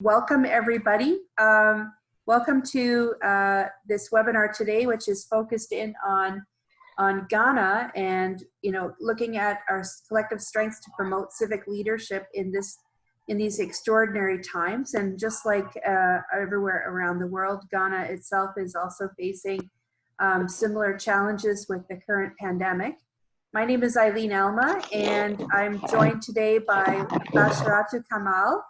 welcome everybody. Um, welcome to uh, this webinar today, which is focused in on on Ghana and you know looking at our collective strengths to promote civic leadership in this in these extraordinary times. And just like uh, everywhere around the world, Ghana itself is also facing um, similar challenges with the current pandemic. My name is Eileen Alma, and I'm joined today by Basharatu Kamal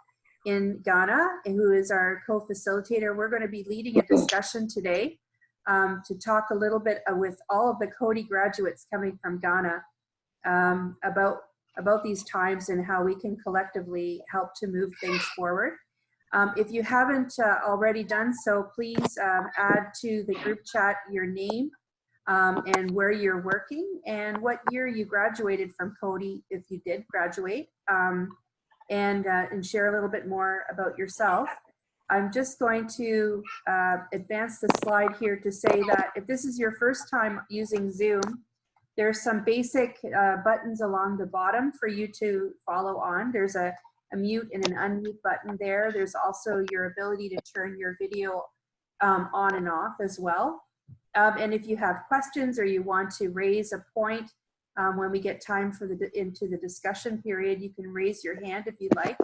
in Ghana, who is our co-facilitator. We're going to be leading a discussion today um, to talk a little bit uh, with all of the Coady graduates coming from Ghana um, about about these times and how we can collectively help to move things forward. Um, if you haven't uh, already done so, please um, add to the group chat your name um, and where you're working and what year you graduated from Coady, if you did graduate, um, and, uh, and share a little bit more about yourself. I'm just going to uh, advance the slide here to say that if this is your first time using Zoom, there's some basic uh, buttons along the bottom for you to follow on. There's a, a, mute and an unmute button there. There's also your ability to turn your video um, on and off as well. Um, and if you have questions or you want to raise a point um, when we get time for the into the discussion period, you can raise your hand if you'd like.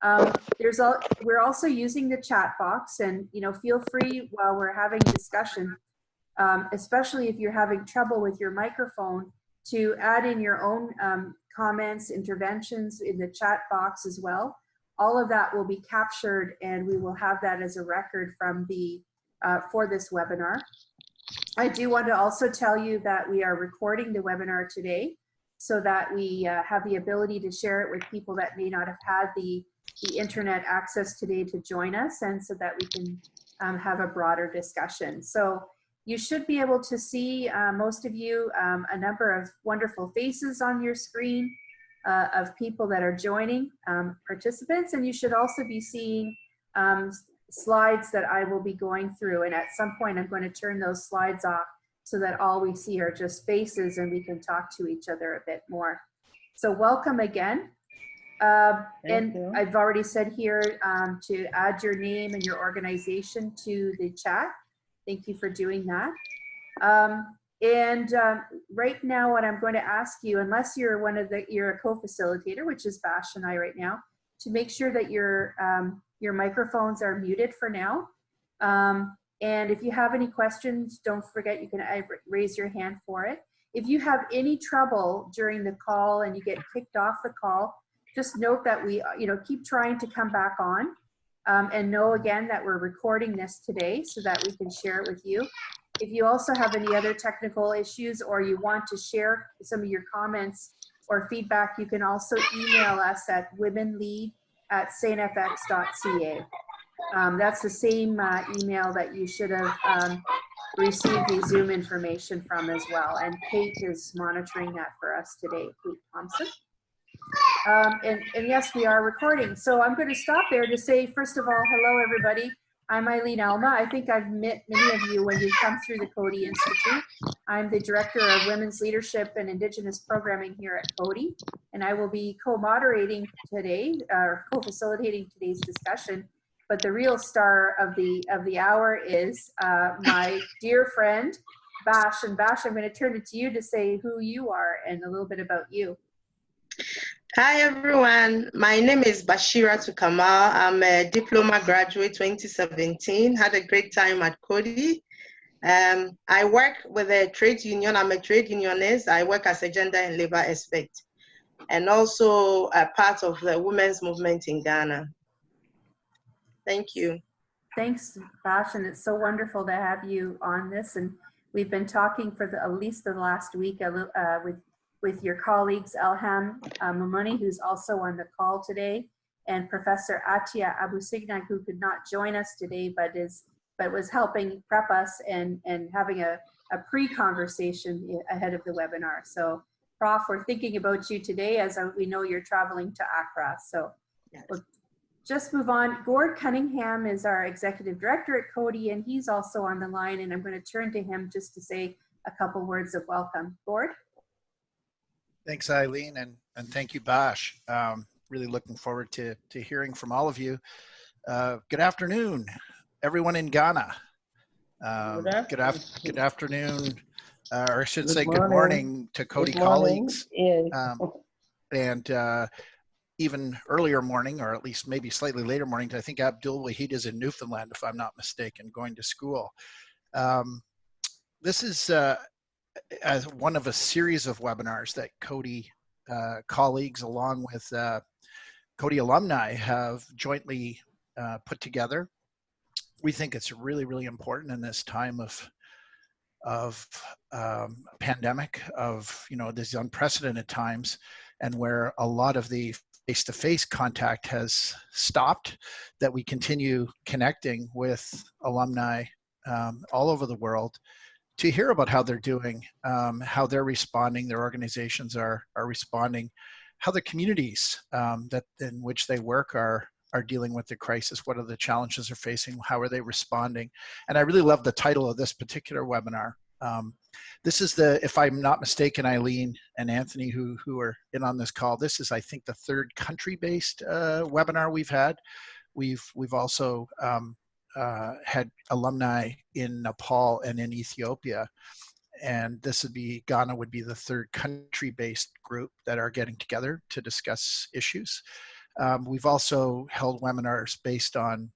Um, there's all, we're also using the chat box and you know feel free while we're having discussion um, especially if you're having trouble with your microphone, to add in your own um, comments, interventions in the chat box as well. All of that will be captured and we will have that as a record from the, uh, for this webinar. I do want to also tell you that we are recording the webinar today so that we uh, have the ability to share it with people that may not have had the, the internet access today to join us and so that we can um, have a broader discussion. So you should be able to see, uh, most of you, um, a number of wonderful faces on your screen uh, of people that are joining um, participants. And you should also be seeing um, slides that I will be going through. And at some point, I'm going to turn those slides off so that all we see are just faces and we can talk to each other a bit more. So welcome again. Uh, and you. I've already said here um, to add your name and your organization to the chat. Thank you for doing that. Um, and um, right now, what I'm going to ask you, unless you're one of the, you're a co-facilitator, which is Bash and I right now, to make sure that your, um, your microphones are muted for now. Um, and if you have any questions, don't forget you can uh, raise your hand for it. If you have any trouble during the call and you get kicked off the call, just note that we, you know, keep trying to come back on um, and know again that we're recording this today so that we can share it with you. If you also have any other technical issues or you want to share some of your comments or feedback, you can also email us at womenlead at saintfx.ca. Um, that's the same uh, email that you should have um, received the Zoom information from as well. And Kate is monitoring that for us today, Kate Thompson. Um, and, and yes, we are recording. So I'm going to stop there to say, first of all, hello, everybody. I'm Eileen Alma. I think I've met many of you when you come through the Coady Institute. I'm the Director of Women's Leadership and Indigenous Programming here at Coady, and I will be co-moderating today, or co-facilitating today's discussion. But the real star of the of the hour is uh, my dear friend, Bash. And Bash, I'm going to turn it to you to say who you are and a little bit about you. Hi everyone, my name is Basharatu Kamal. I'm a diploma graduate 2017, had a great time at Coady. Um, I work with a trade union, I'm a trade unionist. I work as a gender and labor expert and also a part of the women's movement in Ghana. Thank you. Thanks, Bash, and it's so wonderful to have you on this. And we've been talking for the, at least the last week uh, with with your colleagues Elham uh, who's also on the call today, and Professor Atia Abusignag, who could not join us today, but is but was helping prep us and, and having a, a pre-conversation ahead of the webinar. So Prof, we're thinking about you today as we know you're traveling to Accra. So yes. we'll just move on. Gord Cunningham is our executive director at Coady, and he's also on the line, and I'm going to turn to him just to say a couple words of welcome. Gord? Thanks, Eileen, and, and thank you, Bash. Um, really looking forward to, to hearing from all of you. Uh, good afternoon, everyone in Ghana. Um, Good good, af- good afternoon, uh, or I should Good say good morning. to Coady morning. colleagues. Um, and uh, even earlier morning, or at least maybe slightly later morning, I think Abdul Wahid is in Newfoundland, if I'm not mistaken, going to school. Um, this is uh, as one of a series of webinars that Coady uh, colleagues, along with uh, Coady alumni, have jointly uh, put together. We think it's really, really important in this time of of um, pandemic, of you know these unprecedented times, and where a lot of the face-to-face contact has stopped, that we continue connecting with alumni um, all over the world to hear about how they're doing, um, how they're responding, their organizations are are responding, how the communities um, that in which they work are are dealing with the crisis. What are the challenges they're facing? How are they responding? And I really love the title of this particular webinar. Um, this is the, if I'm not mistaken, Eileen and Anthony, who who are in on this call. This is, I think, the third country-based uh, webinar we've had. We've we've also um, uh, had alumni in Nepal and in Ethiopia. And this would be, Ghana would be the third country-based group that are getting together to discuss issues. Um, we've also held webinars based on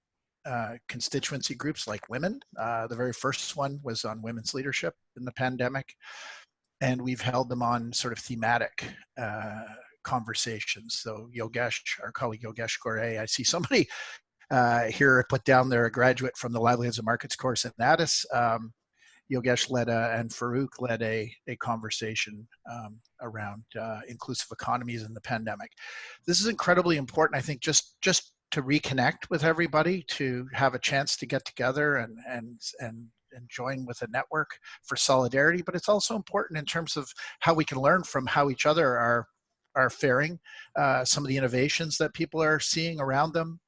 uh, constituency groups like women. Uh, the very first one was on women's leadership in the pandemic. And we've held them on sort of thematic uh, conversations. So Yogesh, our colleague Yogesh Ghore, I see somebody uh, here I put down there a graduate from the Livelihoods and Markets course at Natus. Um, Yogesh led a, and Farouk led a, a conversation um, around uh, inclusive economies in the pandemic. This is incredibly important, I think, just just to reconnect with everybody, to have a chance to get together and and and and join with a network for solidarity. But it's also important in terms of how we can learn from how each other are are faring, uh, some of the innovations that people are seeing around them,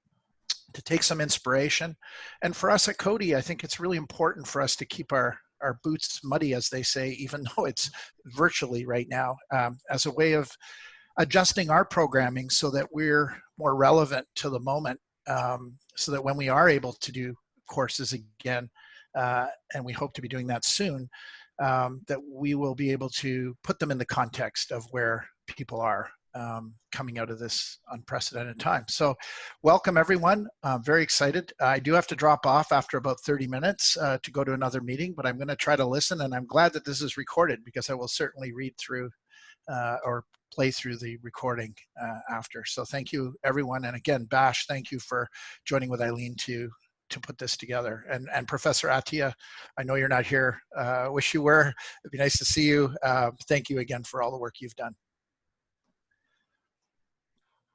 to take some inspiration. And for us at Coady, I think it's really important for us to keep our our boots muddy, as they say, even though it's virtually right now, um, as a way of adjusting our programming so that we're more relevant to the moment, um, so that when we are able to do courses again, uh, and we hope to be doing that soon, um, that we will be able to put them in the context of where people are um, coming out of this unprecedented time. So welcome everyone. I'm very excited. I do have to drop off after about 30 minutes uh, to go to another meeting, but I'm going to try to listen and I'm glad that this is recorded because I will certainly read through uh, or play through the recording uh, after. So thank you everyone. And again, Bash, thank you for joining with Eileen to to put this together. And, and Professor Atia, I know you're not here. Uh, wish you were. It'd be nice to see you. Uh, thank you again for all the work you've done.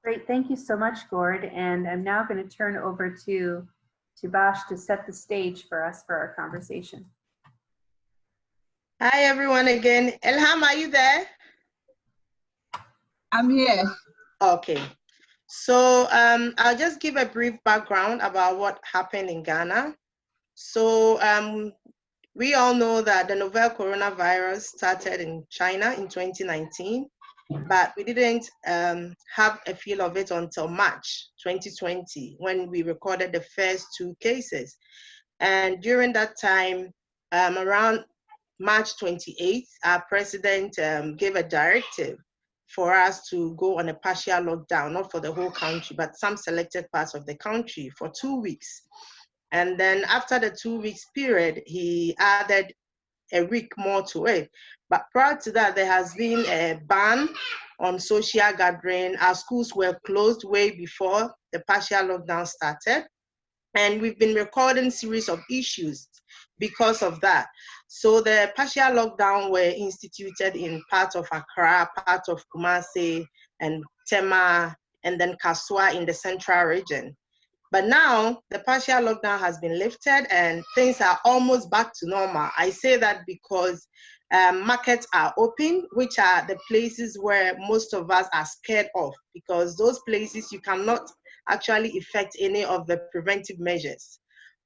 Great, thank you so much, Gord. And I'm now going to turn over to, to Bash to set the stage for us for our conversation. Hi, everyone again. Elham, are you there? I'm here. Okay. So um, I'll just give a brief background about what happened in Ghana. So um, we all know that the novel coronavirus started in China in 2019, but we didn't um, have a feel of it until March 2020 when we recorded the first two cases. And during that time, um, around March 28th, our president um, gave a directive for us to go on a partial lockdown, not for the whole country, but some selected parts of the country for two weeks. And then after the two weeks period, he added a week more to it. But prior to that, there has been a ban on social gathering. Our schools were closed way before the partial lockdown started. And we've been recording series of issues because of that. So the partial lockdown were instituted in part of Accra, part of Kumasi, and Tema, and then Kasoa in the central region. But now the partial lockdown has been lifted and things are almost back to normal. I say that because um, markets are open, which are the places where most of us are scared of, because those places you cannot actually effect any of the preventive measures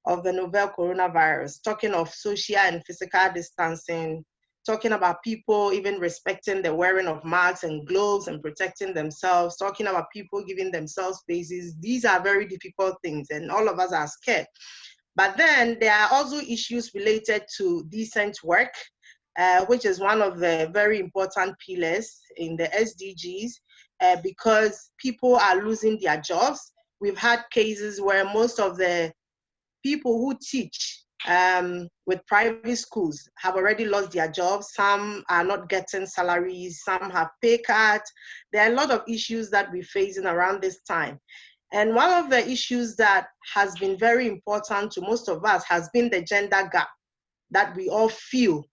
of the novel coronavirus, talking of social and physical distancing, talking about people even respecting the wearing of masks and gloves and protecting themselves, talking about people giving themselves spaces. These are very difficult things, and all of us are scared. But then there are also issues related to decent work, uh, which is one of the very important pillars in the SDGs, uh, because people are losing their jobs. We've had cases where most of the people who teach um, with private schools have already lost their jobs. Some are not getting salaries. Some have pay cuts. There are a lot of issues that we're facing around this time. And one of the issues that has been very important to most of us has been the gender gap that we all feel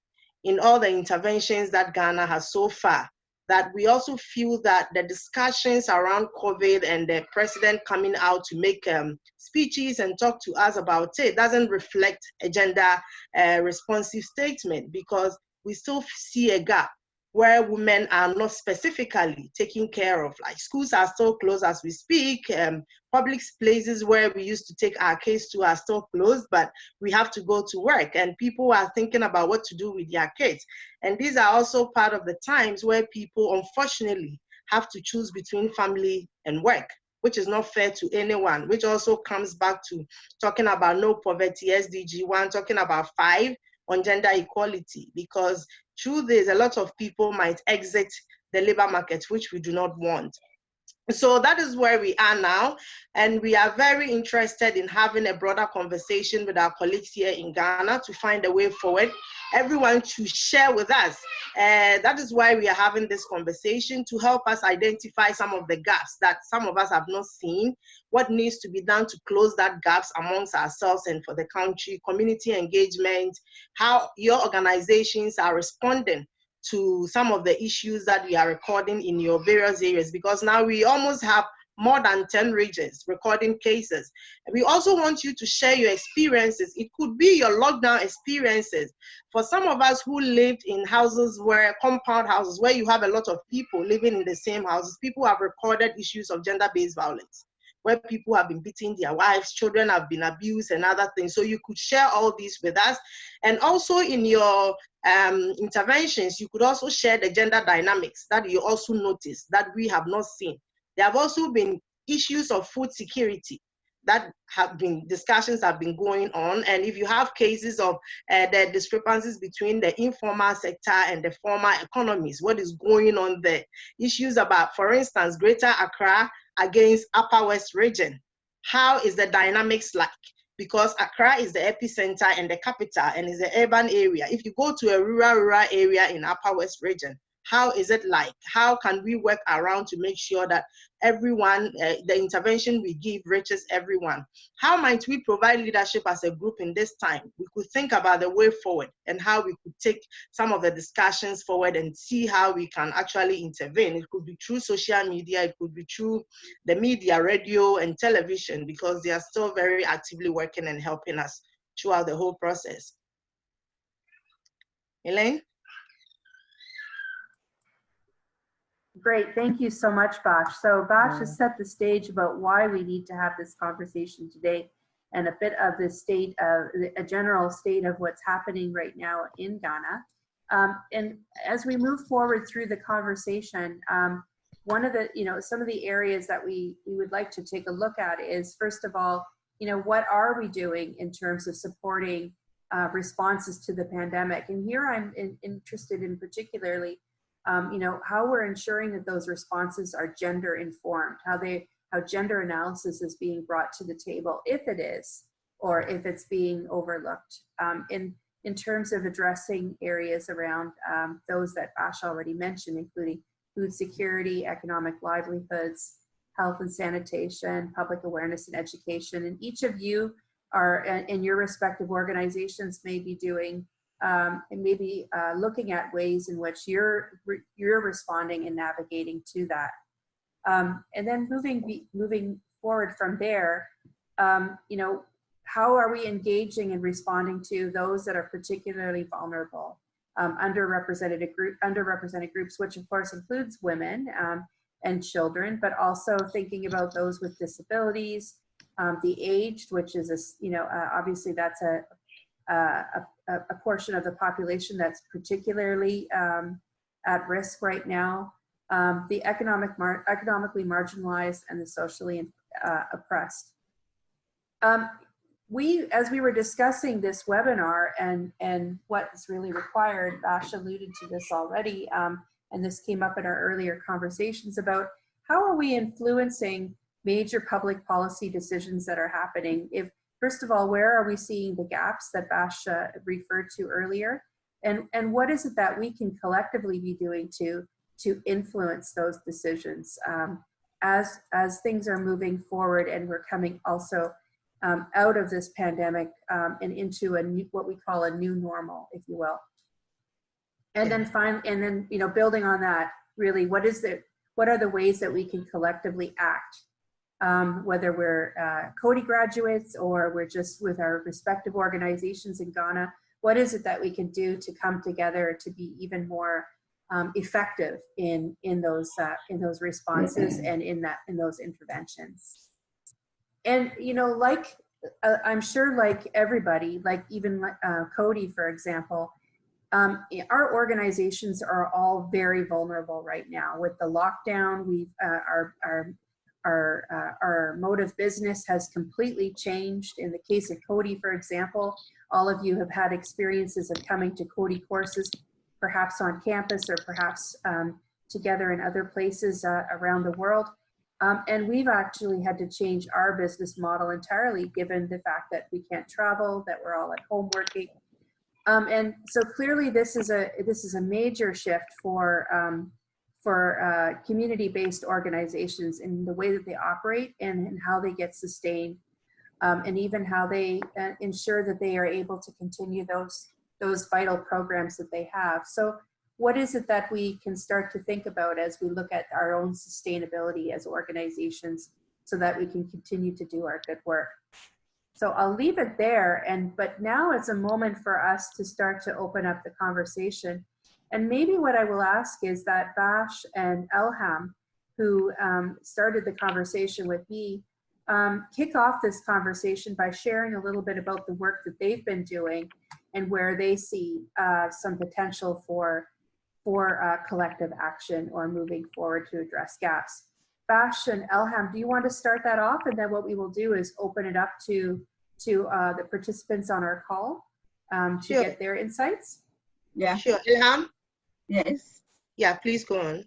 in all the interventions that Ghana has so far that we also feel that the discussions around COVID and the president coming out to make um, speeches and talk to us about it doesn't reflect a gender uh, responsive statement because we still see a gap where women are not specifically taken care of. Like schools are still closed as we speak. Um, public places where we used to take our kids to are still closed, but we have to go to work and people are thinking about what to do with their kids. And these are also part of the times where people unfortunately have to choose between family and work which is not fair to anyone, which also comes back to talking about no poverty, SDG 1, talking about 5 on gender equality, because through this, a lot of people might exit the labor market, which we do not want. So that is where we are now. And we are very interested in having a broader conversation with our colleagues here in Ghana to find a way forward. Everyone to share with us. Uh, that is why we are having this conversation to help us identify some of the gaps that some of us have not seen, what needs to be done to close that gaps amongst ourselves and for the country, community engagement, how your organizations are responding to some of the issues that we are recording in your various areas because now we almost have more than 10 regions recording cases. We also want you to share your experiences. It could be your lockdown experiences. For some of us who lived in houses where, compound houses, where you have a lot of people living in the same houses, people have recorded issues of gender-based violence where people have been beating their wives, children have been abused and other things. So you could share all these with us. And also in your um, interventions, you could also share the gender dynamics that you also notice that we have not seen. There have also been issues of food security that have been discussions have been going on and if you have cases of uh, the discrepancies between the informal sector and the formal economies what is going on there issues about for instance greater accra against Upper West region. How is the dynamics like? Because Accra is the epicenter and the capital and is an urban area. If you go to a rural, rural area in Upper West region, how is it like? How can we work around to make sure that everyone, uh, the intervention we give reaches everyone? How might we provide leadership as a group in this time? We could think about the way forward and how we could take some of the discussions forward and see how we can actually intervene. It could be through social media, it could be through the media, radio and television, because they are still very actively working and helping us throughout the whole process. Elaine? Great, thank you so much, Bash. So Bash has set the stage about why we need to have this conversation today and a bit of the state of a general state of what's happening right now in Ghana. Um, and as we move forward through the conversation, um, one of the, you know, some of the areas that we, we would like to take a look at is, first of all, you know, what are we doing in terms of supporting uh, responses to the pandemic? And here I'm in, interested in particularly um, you know, how we're ensuring that those responses are gender informed, how they, how gender analysis is being brought to the table, if it is, or if it's being overlooked. Um, in, in terms of addressing areas around um, those that Bash already mentioned, including food security, economic livelihoods, health and sanitation, public awareness and education. And each of you are in your respective organizations may be doing um, and maybe uh, looking at ways in which you're you're responding and navigating to that. Um, and then moving moving forward from there, um, you know, how are we engaging and responding to those that are particularly vulnerable, um, underrepresented group underrepresented groups, which of course includes women um, and children, but also thinking about those with disabilities, um, the aged, which is a you know uh, obviously that's a uh, a, a, a portion of the population that's particularly um, at risk right now, um, the economic mar economically marginalized and the socially uh, oppressed. Um, we, as we were discussing this webinar and, and what is really required, Bash alluded to this already, um, and this came up in our earlier conversations about how are we influencing major public policy decisions that are happening? If, first of all, where are we seeing the gaps that Bash uh, referred to earlier? And, and what is it that we can collectively be doing to, to influence those decisions um, as, as things are moving forward and we're coming also um, out of this pandemic um, and into a new, what we call a new normal, if you will. And then find, and then, you know, building on that, really, what is it, what are the ways that we can collectively act? Um, whether we're uh, Coady graduates or we're just with our respective organizations in Ghana, what is it that we can do to come together to be even more um, effective in in those uh, in those responses and in that in those interventions? And you know, like uh, I'm sure, like everybody, like even uh, Coady, for example, um, our organizations are all very vulnerable right now with the lockdown. We've uh, our our our uh, our mode of business has completely changed. In the case of Coady, for example, all of you have had experiences of coming to Coady courses, perhaps on campus or perhaps um, together in other places uh, around the world. Um, and we've actually had to change our business model entirely given the fact that we can't travel, that we're all at home working, um, and so clearly this is a this is a major shift for um, for uh, community-based organizations in the way that they operate and, and how they get sustained um, and even how they uh, ensure that they are able to continue those those vital programs that they have. So what is it that we can start to think about as we look at our own sustainability as organizations so that we can continue to do our good work? So I'll leave it there. And but now it's a moment for us to start to open up the conversation. And maybe what I will ask is that Bash and Elham, who um, started the conversation with me, um, kick off this conversation by sharing a little bit about the work that they've been doing and where they see uh, some potential for for uh, collective action or moving forward to address gaps. Bash and Elham, do you want to start that off? And then what we will do is open it up to, to uh, the participants on our call um, to Sure. get their insights. Yeah, Sure, Elham? Yes, Yeah, please go on.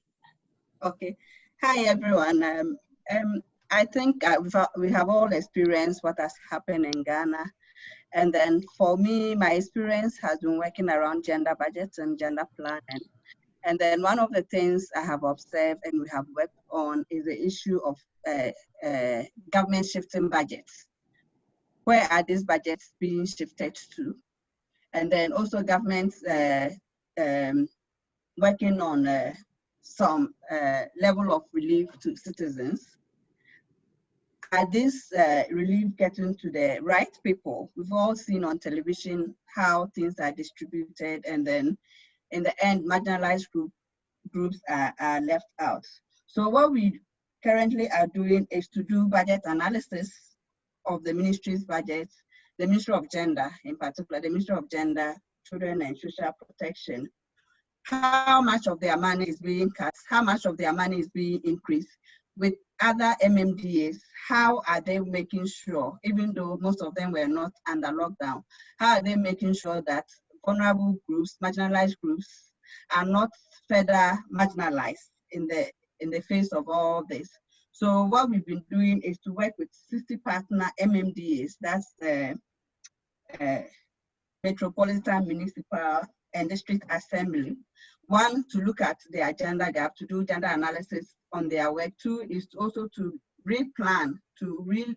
okay. Hi, everyone. Um, um, I think uh, we've, we have all experienced what has happened in Ghana. And then for me, my experience has been working around gender budgets and gender planning. And then one of the things I have observed and we have worked on is the issue of uh, uh, government shifting budgets. Where are these budgets being shifted to? And then also governments uh, um, working on uh, some uh, level of relief to citizens. Are this uh, relief getting to the right people? We've all seen on television how things are distributed and then in the end, marginalized group, groups are, are left out. So what we currently are doing is to do budget analysis of the ministry's budget, the Ministry of Gender in particular, the Ministry of Gender, Children and Social Protection, how much of their money is being cut, how much of their money is being increased. With other MMDAs, how are they making sure, even though most of them were not under lockdown, how are they making sure that vulnerable groups, marginalized groups, are not further marginalized in the in the face of all this? So what we've been doing is to work with 60 partner MMDAs, that's uh, uh, Metropolitan Municipal and District Assembly. One, to look at the agenda gap, to do gender analysis on their work. Two is also to replan, to re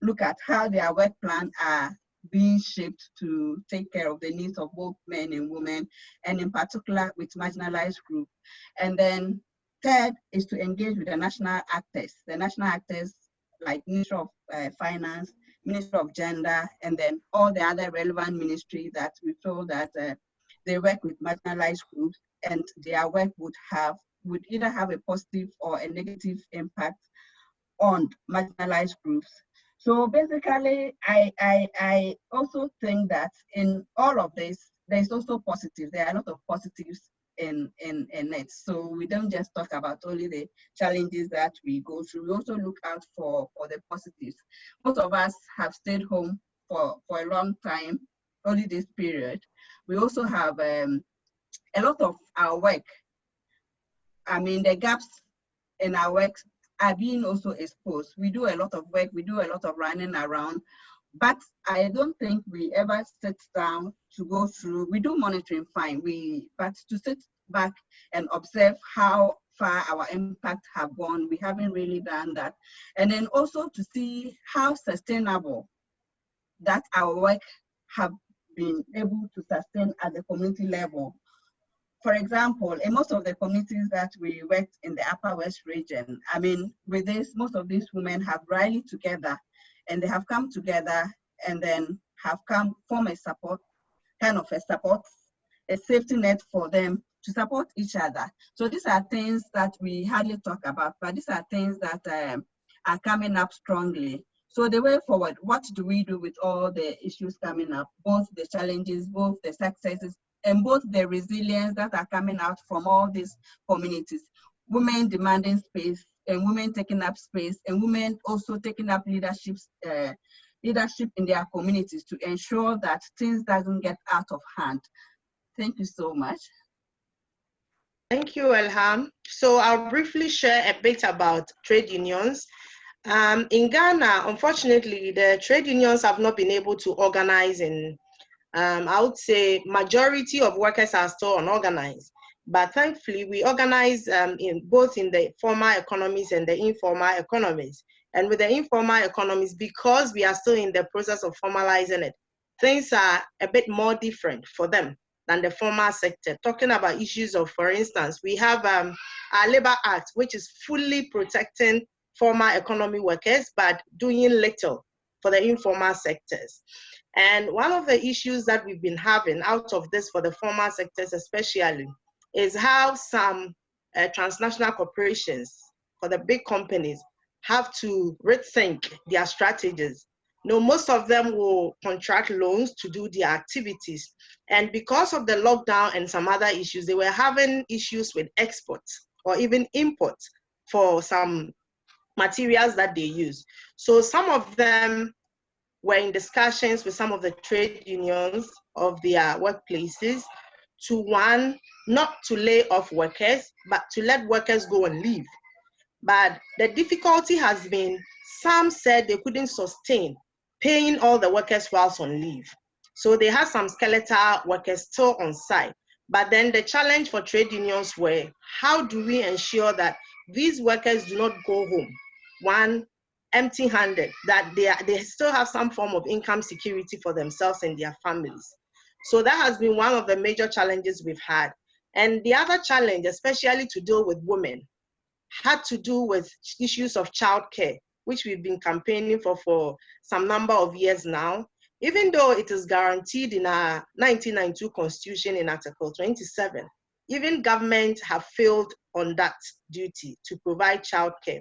look at how their work plan are being shaped to take care of the needs of both men and women, and in particular with marginalized groups. And then third is to engage with the national actors, the national actors like Ministry of uh, Finance, Ministry of Gender, and then all the other relevant ministries that we feel that uh, they work with marginalized groups and their work would have would either have a positive or a negative impact on marginalized groups. So basically, I, I, I also think that in all of this, there's also positive. There are a lot of positives in, in, in it. So we don't just talk about only the challenges that we go through. We also look out for, for the positives. Most of us have stayed home for, for a long time, only this period. We also have um, a lot of our work. I mean, the gaps in our work are being also exposed. We do a lot of work, we do a lot of running around, but I don't think we ever sit down to go through, we do monitoring fine, we, but to sit back and observe how far our impact have gone, we haven't really done that. And then also to see how sustainable that our work have been able to sustain at the community level. For example, in most of the communities that we worked in the Upper West region, I mean, with this, most of these women have rallied together and they have come together and then have come form a support, kind of a support, a safety net for them to support each other. So these are things that we hardly talk about, but these are things that um, are coming up strongly. So the way forward, what do we do with all the issues coming up, both the challenges, both the successes, and both the resilience that are coming out from all these communities. Women demanding space and women taking up space and women also taking up leadership, uh, leadership in their communities to ensure that things doesn't get out of hand. Thank you so much. Thank you, Elham. So I'll briefly share a bit about trade unions. Um, in Ghana, unfortunately, the trade unions have not been able to organize in um, I would say majority of workers are still unorganized. But thankfully, we organize um, in both in the formal economies and the informal economies. And with the informal economies, because we are still in the process of formalizing it, things are a bit more different for them than the formal sector. Talking about issues of, for instance, we have um, our Labor Act, which is fully protecting formal economy workers, but doing little for the informal sectors. And one of the issues that we've been having out of this for the formal sectors especially is how some uh, transnational corporations for the big companies have to rethink their strategies. Know, most of them will contract loans to do their activities. And because of the lockdown and some other issues, they were having issues with exports or even imports for some materials that they use. So some of them were in discussions with some of the trade unions of their workplaces to one, not to lay off workers, but to let workers go and leave. But the difficulty has been some said they couldn't sustain paying all the workers whilst on leave. So they had some skeletal workers still on site. But then the challenge for trade unions were how do we ensure that these workers do not go home? One, empty handed, that they, are, they still have some form of income security for themselves and their families. So that has been one of the major challenges we've had. And the other challenge, especially to deal with women, had to do with issues of childcare, which we've been campaigning for for some number of years now. Even though it is guaranteed in our 1992 constitution in Article 27, even government have failed on that duty to provide childcare.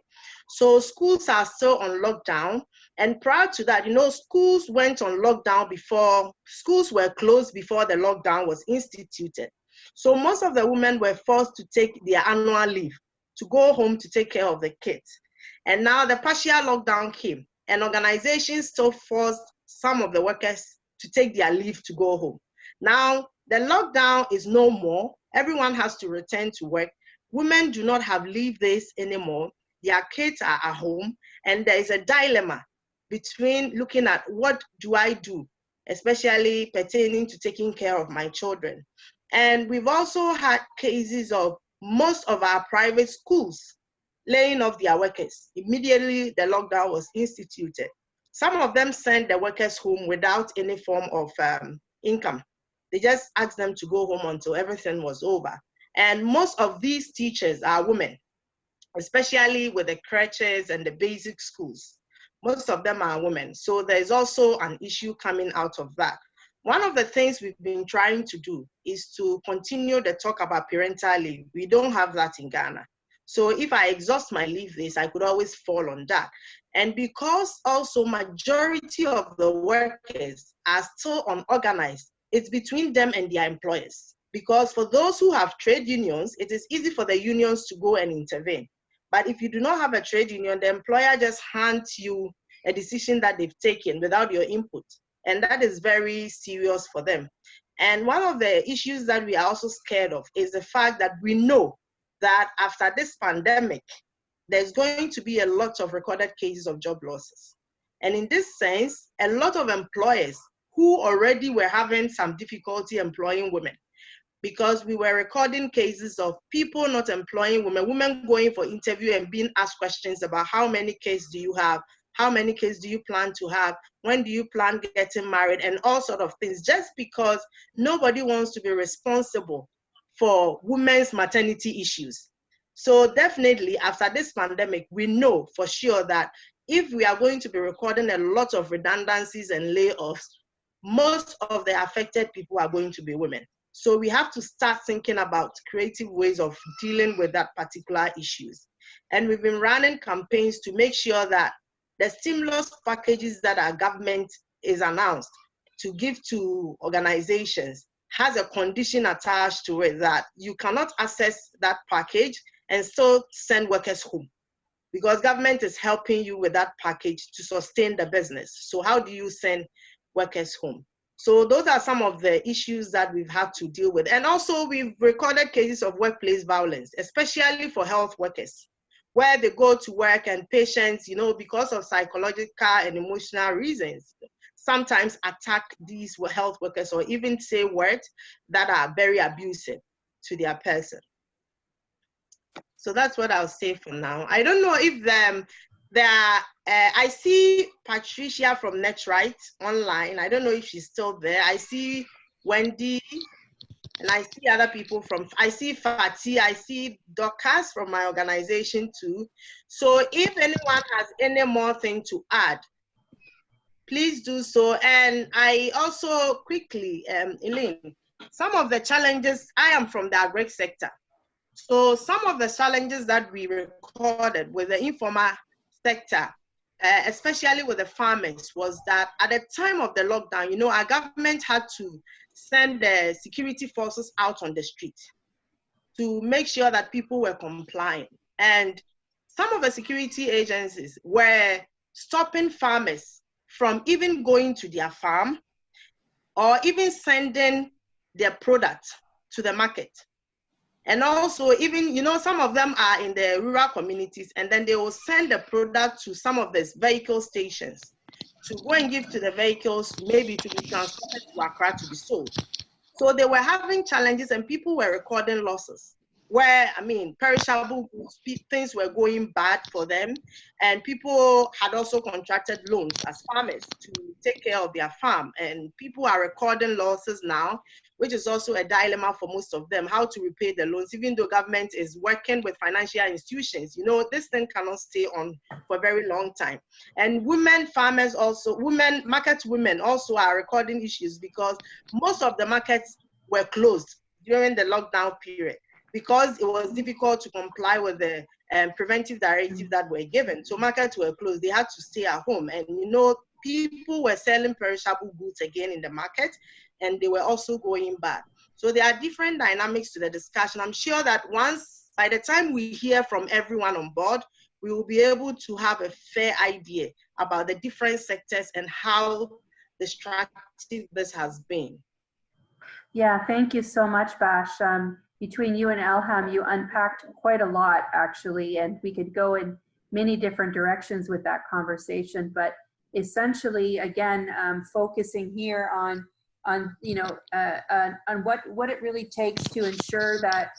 So schools are still on lockdown. And prior to that, you know, schools went on lockdown before, schools were closed before the lockdown was instituted. So most of the women were forced to take their annual leave to go home to take care of the kids. And now the partial lockdown came and organizations still forced some of the workers to take their leave to go home. Now the lockdown is no more. Everyone has to return to work Women do not have leave days anymore. Their kids are at home, and there is a dilemma between looking at what do I do, especially pertaining to taking care of my children. And we've also had cases of most of our private schools laying off their workers. Immediately the lockdown was instituted. Some of them sent the workers home without any form of um, income. They just asked them to go home until everything was over. And most of these teachers are women, especially with the crèches and the basic schools. Most of them are women. So there's also an issue coming out of that. One of the things we've been trying to do is to continue the talk about parental leave. We don't have that in Ghana. So if I exhaust my leave days, I could always fall on that. And because also majority of the workers are still unorganized, it's between them and their employers. Because for those who have trade unions, it is easy for the unions to go and intervene. But if you do not have a trade union, the employer just hands you a decision that they've taken without your input. And that is very serious for them. And one of the issues that we are also scared of is the fact that we know that after this pandemic, there's going to be a lot of recorded cases of job losses. And in this sense, a lot of employers who already were having some difficulty employing women. Because we were recording cases of people not employing women, women going for interview and being asked questions about how many kids do you have, how many kids do you plan to have, when do you plan getting married, and all sort of things, just because nobody wants to be responsible for women's maternity issues. So definitely after this pandemic, we know for sure that if we are going to be recording a lot of redundancies and layoffs, most of the affected people are going to be women. So we have to start thinking about creative ways of dealing with that particular issues. And we've been running campaigns to make sure that the stimulus packages that our government is announced to give to organizations has a condition attached to it that you cannot access that package and still send workers home because government is helping you with that package to sustain the business. So how do you send workers home? So those are some of the issues that we've had to deal with. And also we've recorded cases of workplace violence, especially for health workers, where they go to work and patients, you know, because of psychological and emotional reasons, sometimes attack these health workers or even say words that are very abusive to their person. So that's what I'll say for now. I don't know if um, uh, I see Patricia from NetRight online. I don't know if she's still there. I see Wendy, and I see other people from, I see Fatih, I see Dorcas from my organization too. So if anyone has any more thing to add, please do so. And I also quickly, um, Elaine, some of the challenges, I am from the agri sector. So some of the challenges that we recorded with the informal sector, uh, especially with the farmers, was that at the time of the lockdown, you know, our government had to send the security forces out on the street to make sure that people were complying. And some of the security agencies were stopping farmers from even going to their farm or even sending their product to the market. And also, even, you know, some of them are in the rural communities, and then they will send the product to some of these vehicle stations to go and give to the vehicles, maybe to be transported to Accra to be sold. So they were having challenges, and people were recording losses where I mean, perishable things were going bad for them, and people had also contracted loans as farmers to take care of their farm. And people are recording losses now, which is also a dilemma for most of them, how to repay the loans, even though government is working with financial institutions. You know, this thing cannot stay on for a very long time. And women farmers also, women, market women also are recording issues because most of the markets were closed during the lockdown period because it was difficult to comply with the um, preventive directive that were given. So markets were closed. They had to stay at home. And you know, people were selling perishable goods again in the market and they were also going bad. So there are different dynamics to the discussion. I'm sure that once, by the time we hear from everyone on board, we will be able to have a fair idea about the different sectors and how destructive this has been. Yeah, thank you so much, Bash. Um, between you and Elham, you unpacked quite a lot actually, and we could go in many different directions with that conversation. But essentially, again, um, focusing here on on you know uh, uh, on what what it really takes to ensure that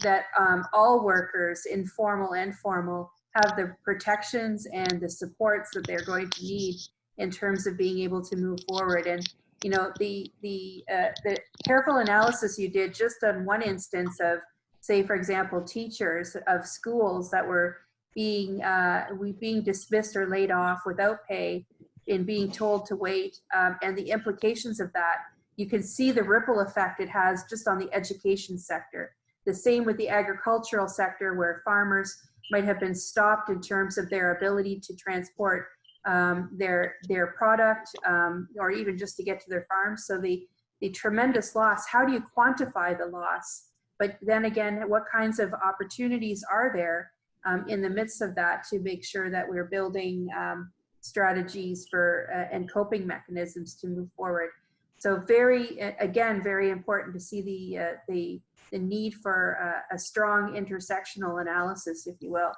that um, all workers, informal and formal, have the protections and the supports that they're going to need in terms of being able to move forward. And you know, the, the, uh, the careful analysis you did just on one instance of, say, for example, teachers of schools that were being, uh, we being dismissed or laid off without pay and being told to wait um, and the implications of that, you can see the ripple effect it has just on the education sector. The same with the agricultural sector where farmers might have been stopped in terms of their ability to transport um, their their product um, or even just to get to their farms. So the the tremendous loss. How do you quantify the loss? But then again, what kinds of opportunities are there um, in the midst of that to make sure that we're building um, strategies for uh, and coping mechanisms to move forward? So very, again, very important to see the uh, the the need for uh, a strong intersectional analysis, if you will,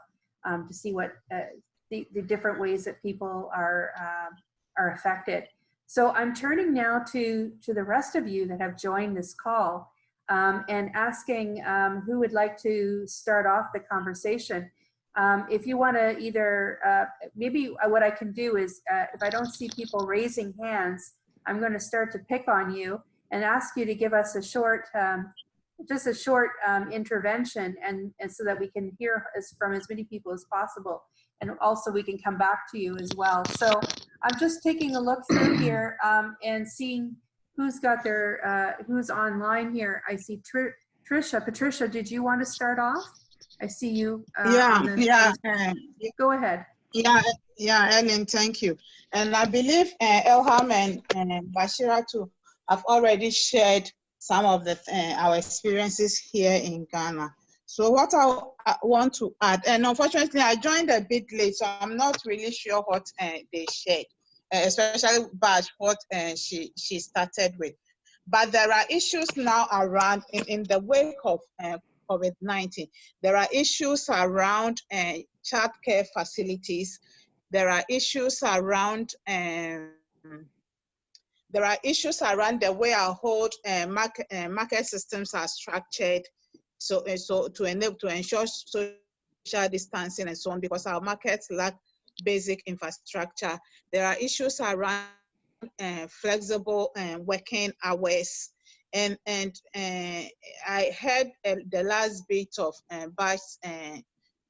um, to see what uh, the, the different ways that people are uh, are affected. So I'm turning now to to the rest of you that have joined this call um, and asking um, who would like to start off the conversation. Um, if you want to either, uh, maybe what I can do is, uh, if I don't see people raising hands, I'm going to start to pick on you and ask you to give us a short, um, just a short um, intervention and, and so that we can hear as, from as many people as possible. And also we can come back to you as well. So I'm just taking a look through here um, and seeing who's got their, uh, who's online here. I see Tr Trisha. Patricia, did you want to start off? I see you. Uh, yeah, yeah. Uh, go ahead. Yeah, yeah, Ellen, thank you. And I believe uh, Elham and, and Bashira too have already shared some of the uh, our experiences here in Ghana. So what I, want to add, and unfortunately I joined a bit late, so I'm not really sure what uh, they shared, uh, especially Bash, what uh, she, she started with. But there are issues now around in, in the wake of uh, COVID-19. There are issues around uh, child care facilities. There are issues around um, there are issues around the way our whole uh, market, uh, market systems are structured. So, uh, so to enable to ensure social distancing and so on, because our markets lack basic infrastructure. There are issues around uh, flexible uh, working hours. And, and uh, I heard the last bit of uh, Bash's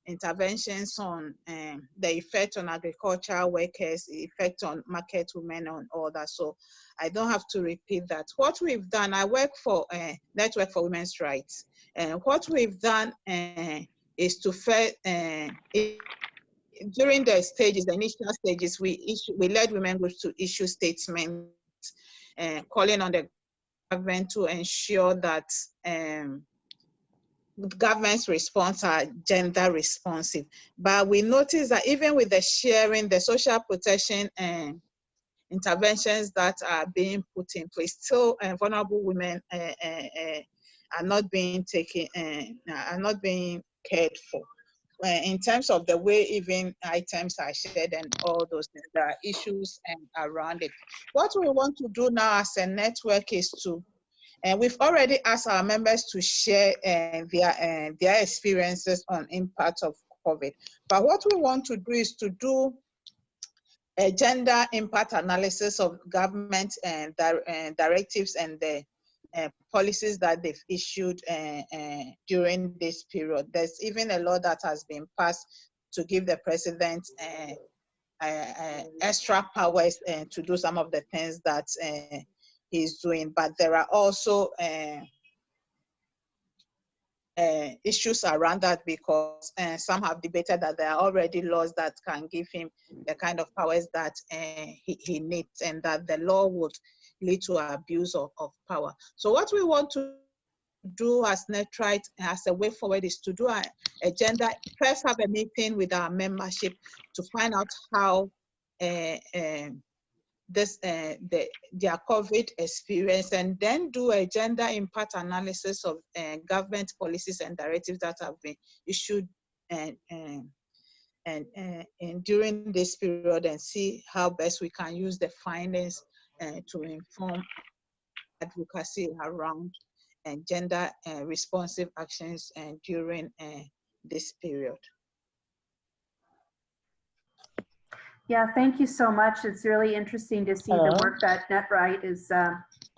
interventions on um, the effect on agricultural workers, effect on market women and all that. So I don't have to repeat that. What we've done, I work for Network for Women's Rights. And what we've done uh, is to, uh, it, during the stages, the initial stages, we, issue, we led women groups to issue statements uh, calling on the government to ensure that um, government's response are gender responsive. But we notice that even with the sharing, the social protection and interventions that are being put in place, still uh, vulnerable women uh, uh, are not being taken, and are not being cared for. in terms of the way even items are shared and all those things, there are issues and around it. What we want to do now as a network is to and we've already asked our members to share uh, their, uh, their experiences on impact of COVID. But what we want to do is to do a gender impact analysis of government and directives and the uh, policies that they've issued uh, uh, during this period. There's even a law that has been passed to give the president eh, extra powers to do some of the things that he's doing, but there are also issues around that because some have debated that there are already laws that can give him the kind of powers that he, he, needs and that the law would lead to abuse of, of power. So what we want to do as NetRight as a way forward is to do a agenda, first have a meeting with our membership to find out how uh, um, this uh, the, their COVID experience and then do a gender impact analysis of uh, government policies and directives that have been issued and, and, uh, and during this period and see how best we can use the findings uh, to inform advocacy around and gender uh, responsive actions and during uh, this period. Yeah, thank you so much. It's really interesting to see the work that NetRight is uh,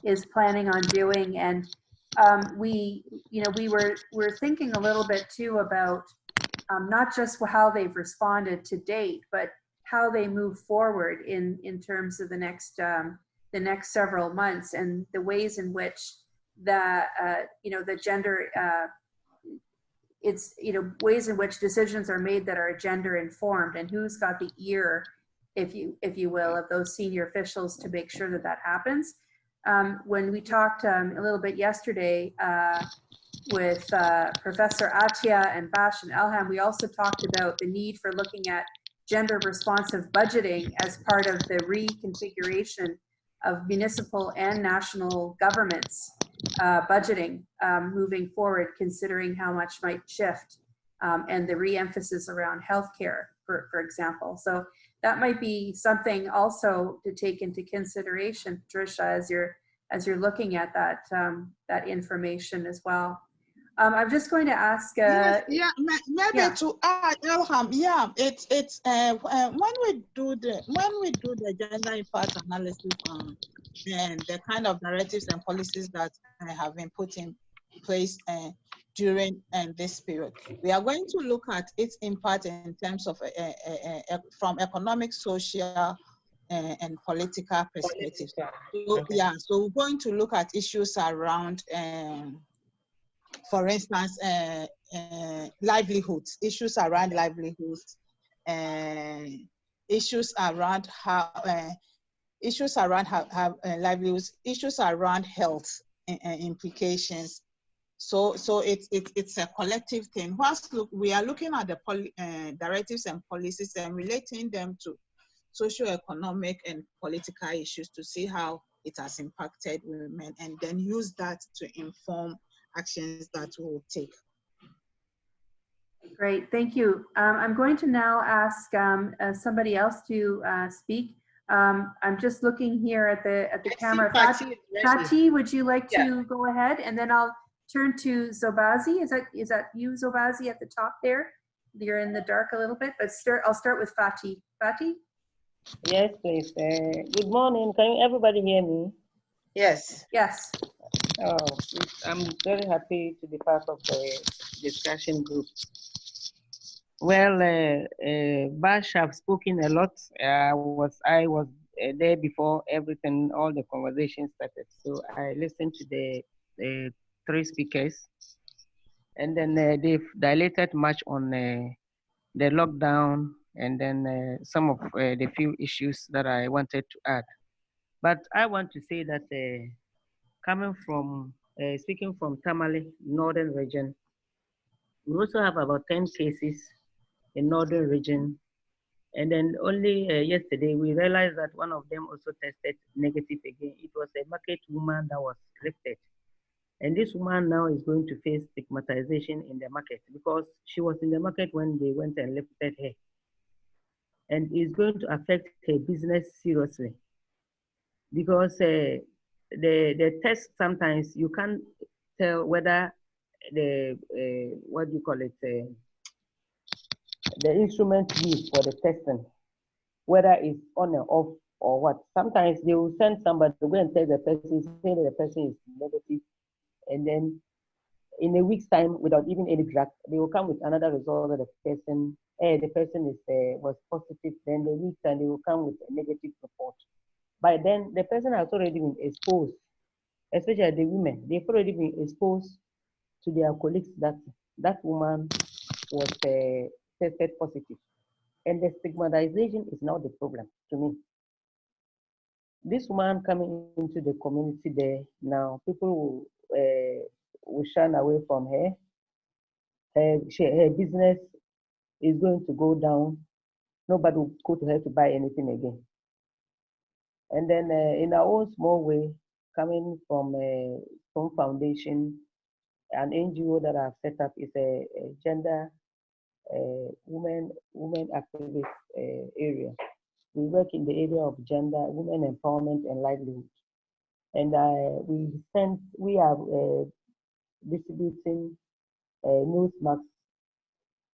is planning on doing. And um, we, you know, we were we're thinking a little bit too about um, not just how they've responded to date, but how they move forward in in terms of the next um, the next several months and the ways in which the uh, you know the gender uh, it's, you know, ways in which decisions are made that are gender informed and who's got the ear, if you, if you will, of those senior officials to make sure that that happens. Um, when we talked um, a little bit yesterday uh, with uh, Professor Atia and Bash and Elham, we also talked about the need for looking at gender responsive budgeting as part of the reconfiguration of municipal and national governments uh, budgeting um, moving forward, considering how much might shift um, and the re-emphasis around healthcare, for, for example. So that might be something also to take into consideration, Patricia, as you're as you're looking at that um, that information as well. Um, I'm just going to ask. Uh, Yes, yeah, maybe yeah. to add, Elham, yeah, it's it's uh, uh, when we do the when we do the gender impact analysis on and the kind of narratives and policies that uh, have been put in place uh, during uh, this period, we are going to look at its impact in terms of uh, uh, uh, uh, from economic, social, uh, and political perspectives. So, yeah, so we're going to look at issues around. Um, for instance, uh, uh, livelihoods, issues around livelihoods, uh, issues around how, uh, issues around how, how uh, livelihoods, issues around health uh, implications. So, so it's it's it's a collective thing. Whilst look, we are looking at the directives and policies and relating them to socio-economic and political issues to see how it has impacted women, and then use that to inform actions that we will take. Great, thank you. Um, I'm going to now ask um, uh, somebody else to uh, speak. Um, I'm just looking here at the at the I camera. Patty Fati. Fati, would you like Yeah. to go ahead? And then I'll turn to Zobazi. Is that is that you, Zobazi, at the top there? You're in the dark a little bit, but start. I'll start with Fati. Fati. Yes, please. Uh, good morning. Can everybody hear me? Yes. Yes. Oh, I'm very happy to be part of the discussion group. Well, uh, uh, Bash have spoken a lot. I was I was uh, there before everything, all the conversation started. So I listened to the, the three speakers, and then uh, they've dilated much on uh, the lockdown and then uh, some of uh, the few issues that I wanted to add. But I want to say that uh, coming from, uh, speaking from Tamale, northern region, we also have about 10 cases in northern region. And then only uh, yesterday, we realized that one of them also tested negative again. It was a market woman that was lifted. And this woman now is going to face stigmatization in the market because she was in the market when they went and lifted her. And it's going to affect her business seriously because uh, the the test sometimes you can't tell whether the uh, what do you call it uh, the instrument used for the testing whether it's on or off or what. Sometimes they will send somebody to go and test the person say that the person is negative and then in a week's time without even any drug they will come with another result that the person eh, the person is uh, was positive then the week time they will come with a negative report by then the person has already been exposed, especially the women, they've already been exposed to their colleagues that that woman was uh, tested positive. And the stigmatization is now the problem to me. This woman coming into the community there now, people will, uh, will shun away from her. Her, she, her business is going to go down. Nobody will go to her to buy anything again. And then uh, in our own small way, coming from a Stone Foundation, an NGO that I've set up is a, a gender women women activist uh, area. We work in the area of gender, women empowerment, and livelihood. And uh, we send we are uh, distributing uh, nose masks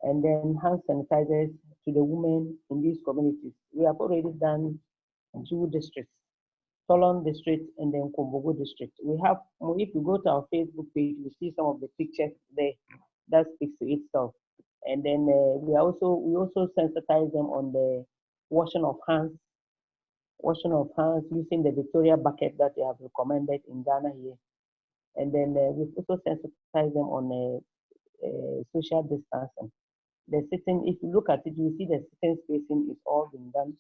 and then hand sanitizers to the women in these communities. We have already done two districts, Tolon district and then Kumbungu district. We have, if you go to our Facebook page, you see some of the pictures there that speaks to itself. And then uh, we also we also sensitize them on the washing of hands, washing of hands using the Veronica bucket that they have recommended in Ghana here. And then uh, we also sensitize them on uh, uh, social distancing. The sitting, if you look at it, you see the sitting spacing is all been done.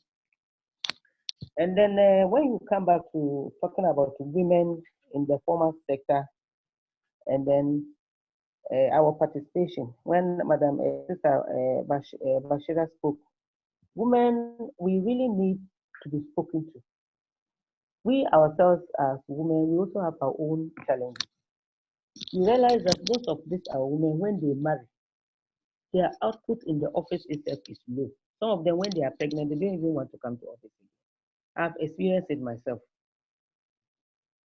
And then uh, when you come back to talking about women in the formal sector, and then uh, our participation, when Madam uh, uh, uh, Bashira spoke, women, we really need to be spoken to. We ourselves as women, we also have our own challenges. You realize that most of these are women, when they marry, their output in the office itself is low. Some of them, when they are pregnant, they don't even want to come to office. I've experienced it myself.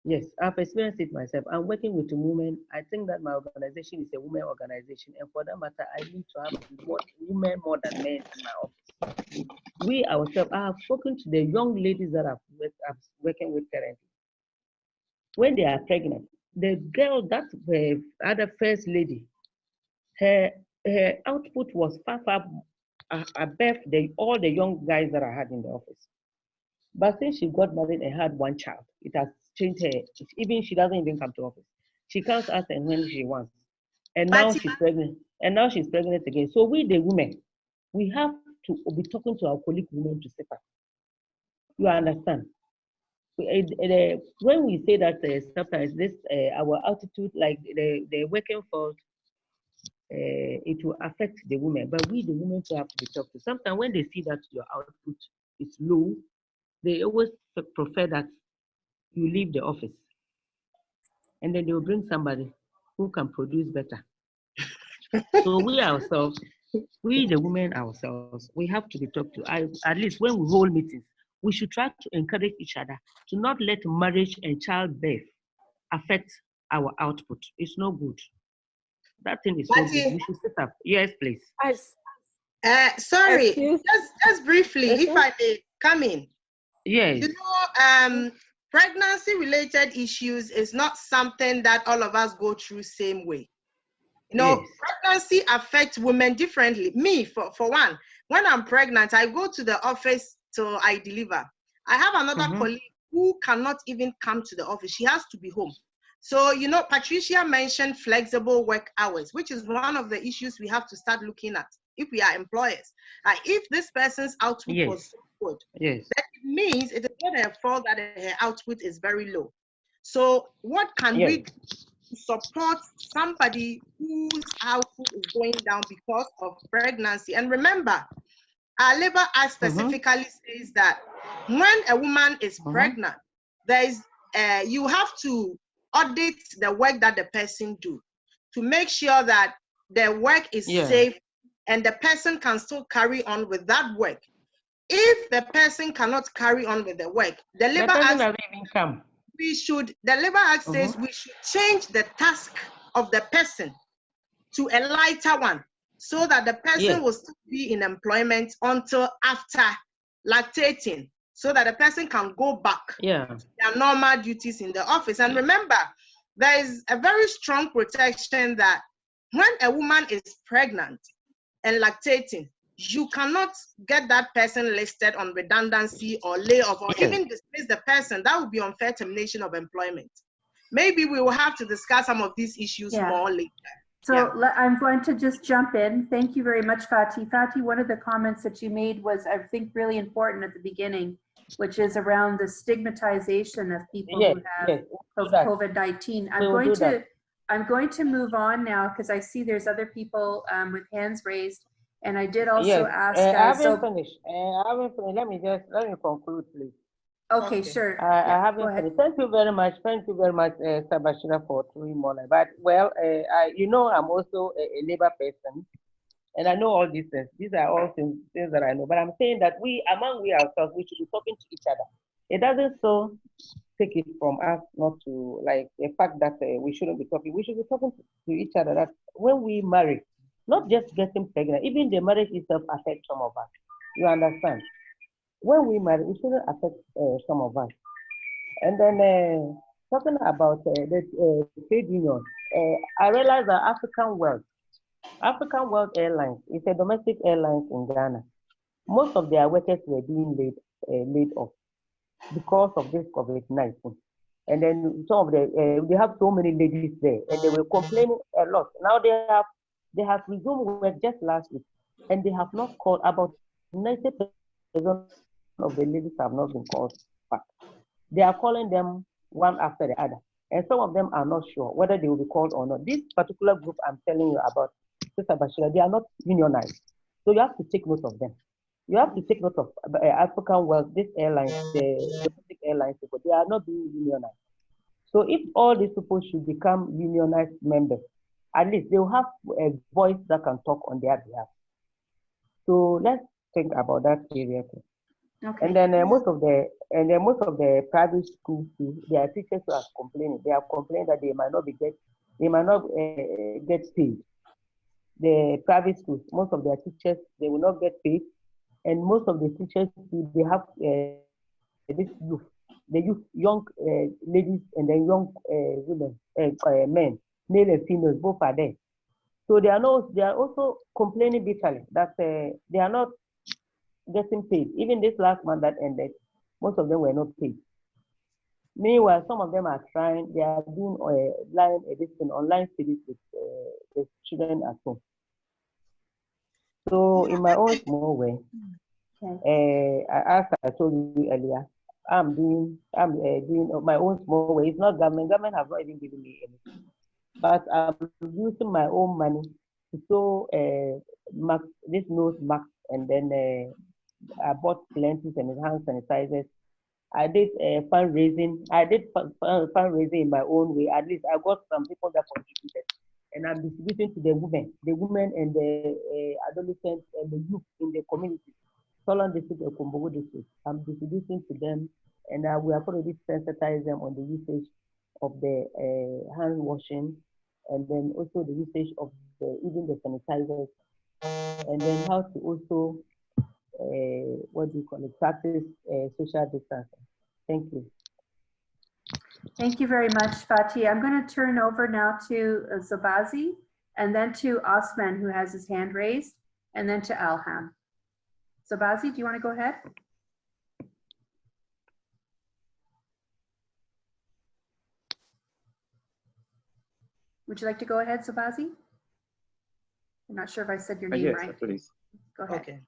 Yes, I've experienced it myself. I'm working with women. I think that my organization is a women organization, and for that matter, I need to have more, women more than men in my office. We ourselves, I have spoken to the young ladies that I've, I'm working with currently. When they are pregnant, the girl that the other first lady, her her output was far far uh, above the all the young guys that I had in the office. But since she got married and had one child, it has changed her. Even she doesn't even come to office. She comes out and when she wants. And now but she's pregnant. And now she's pregnant again. So we the women, we have to be talking to our colleague women to step up. You understand? When we say that uh, sometimes this uh, our attitude, like the, the working force, uh, it will affect the women. But we the women to have to be talked to. Sometimes when they see that your output is low, they always prefer that you leave the office and then they will bring somebody who can produce better. so we ourselves, we the women ourselves, we have to be talked to. I, at least when we hold meetings, we should try to encourage each other to not let marriage and childbirth affect our output. It's no good. That thing is no good. We should set up. Yes, please. Uh, sorry, just, just briefly, if I may come in. Yes. You know, um, pregnancy related issues is not something that all of us go through same way. You know, yes. pregnancy affects women differently. Me, for, for one, when I'm pregnant, I go to the office till I deliver. I have another mm-hmm. colleague who cannot even come to the office. She has to be home. So, you know, Patricia mentioned flexible work hours, which is one of the issues we have to start looking at if we are employers. Uh, if this person's output yes. was so yes. that means it is not her fault that her output is very low. So what can yes. we support somebody whose output is going down because of pregnancy? And remember, our labor act mm-hmm. specifically mm-hmm. says that when a woman is mm-hmm. pregnant, there is uh, you have to audit the work that the person do to make sure that the work is yeah. safe and the person can still carry on with that work if the person cannot carry on with the work, the labor act come. we should the labor act says uh-huh. we should change the task of the person to a lighter one so that the person yes. will still be in employment until after lactating so that the person can go back yeah. to their normal duties in the office. And remember, there is a very strong protection that when a woman is pregnant and lactating, you cannot get that person listed on redundancy or layoff or even dismiss the person. That would be unfair termination of employment. Maybe we will have to discuss some of these issues yeah. more later. So yeah. I'm going to just jump in. Thank you very much, Fati. Fati, one of the comments that you made was, I think, really important at the beginning, which is around the stigmatization of people yes, who have yes, COVID-19. I'm going to that. I'm going to move on now because I see there's other people um, with hands raised. And I did also yes. ask. Uh, I haven't so, finished. Uh, I haven't finished. Let me just let me conclude, please. Okay, okay. sure. I, yeah, I haven't finished. Thank you very much. Thank you very much, uh, Sabashira, for throwing more. But well, uh, I, you know, I'm also a, a, labor person, and I know all these things. These are all things, things that I know. But I'm saying that we, among we ourselves, we should be talking to each other. It doesn't so take it from us not to like the fact that uh, we shouldn't be talking. We should be talking to, to each other. That when we marry, not just getting pregnant, even the marriage itself affects some of us. You understand? When we marry, it shouldn't affect uh, some of us. And then uh, talking about uh, the uh, trade union, uh, I realized that African World, African World Airlines is a domestic airline in Ghana. Most of their workers were being laid, uh, laid off because of this COVID-19. And then some of the, they have so many ladies there and they were complaining a lot. Now they have They have resumed work just last week, and they have not called. About 90% of the ladies have not been called back. They are calling them one after the other, and some of them are not sure whether they will be called or not. This particular group I'm telling you about, Sister Bashira, they are not unionized, so you have to take note of them. You have to take note of uh, African World, this airline, the domestic airlines people, they are not being unionized. So if all these people should become unionized members, at least they will have a voice that can talk on their behalf. So let's think about that seriously. Okay. And then uh, most of the and then most of the private schools too, their teachers are complaining. They have complained that they might not be get they might not uh, get paid. The private schools, most of their teachers they will not get paid, and most of the teachers they have uh, this youth, the youth, young uh, ladies and then young uh, women, uh, uh, men, male and females, both are there. So they are not they are also complaining bitterly that uh, they are not getting paid. Even this last month that ended, most of them were not paid. Meanwhile, some of them are trying, they are doing uh, line edition, online studies with uh, the children at home. So in my own small way, Okay. uh, I- as I told you earlier, I'm doing, I'm uh, doing my own small way. It's not government. Government have not even given me anything, but I'm using my own money to sew uh, mask, this nose mask, and then uh, I bought lenses and hand sanitizers. I did uh, fundraising. I did fun, fun, fundraising in my own way. At least I got some people that contributed, and I'm distributing to the women, the women and the uh, adolescents and the youth in the community. Tolon district and Kumbungu district. I'm distributing to them, and uh, we have already sensitized them on the usage of the hand washing, and then also the usage of the even the sanitizers, and then how to also uh, what do you call it practice uh, social distancing. Thank you. Thank you very much, Fati. I'm going to turn over now to uh, Zabazi and then to Osman, who has his hand raised, and then to Elham. Zabazi, do you want to go ahead? Would you like to go ahead, Zabazi? I'm not sure if I said your Uh, name Yes, right. please. Go ahead. Okay.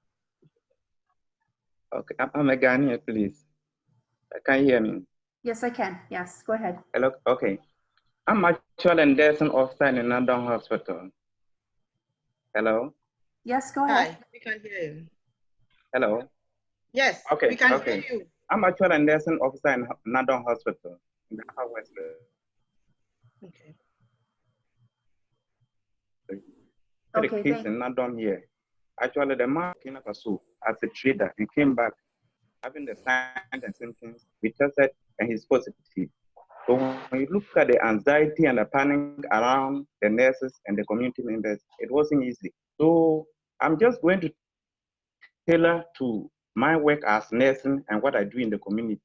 Okay, I'm, I'm a Ghanaian, please. Uh, Can you hear me? Yes, I can. Yes, go ahead. Hello, okay. I'm actually a nursing officer in London Hospital. Hello, Yes, go ahead. Hi, we can hear you. hello. Yes, Okay, we can okay. hear you. I'm actually a nursing officer in London Hospital in the Southwest. Okay. Okay, He's thank, in London here. Actually, the man came up as a trader and came back having the signs and symptoms. We tested and he's positive. So when you look at the anxiety and the panic around the nurses and the community members, it wasn't easy. So I'm just going to tailor to my work as nursing and what I do in the community.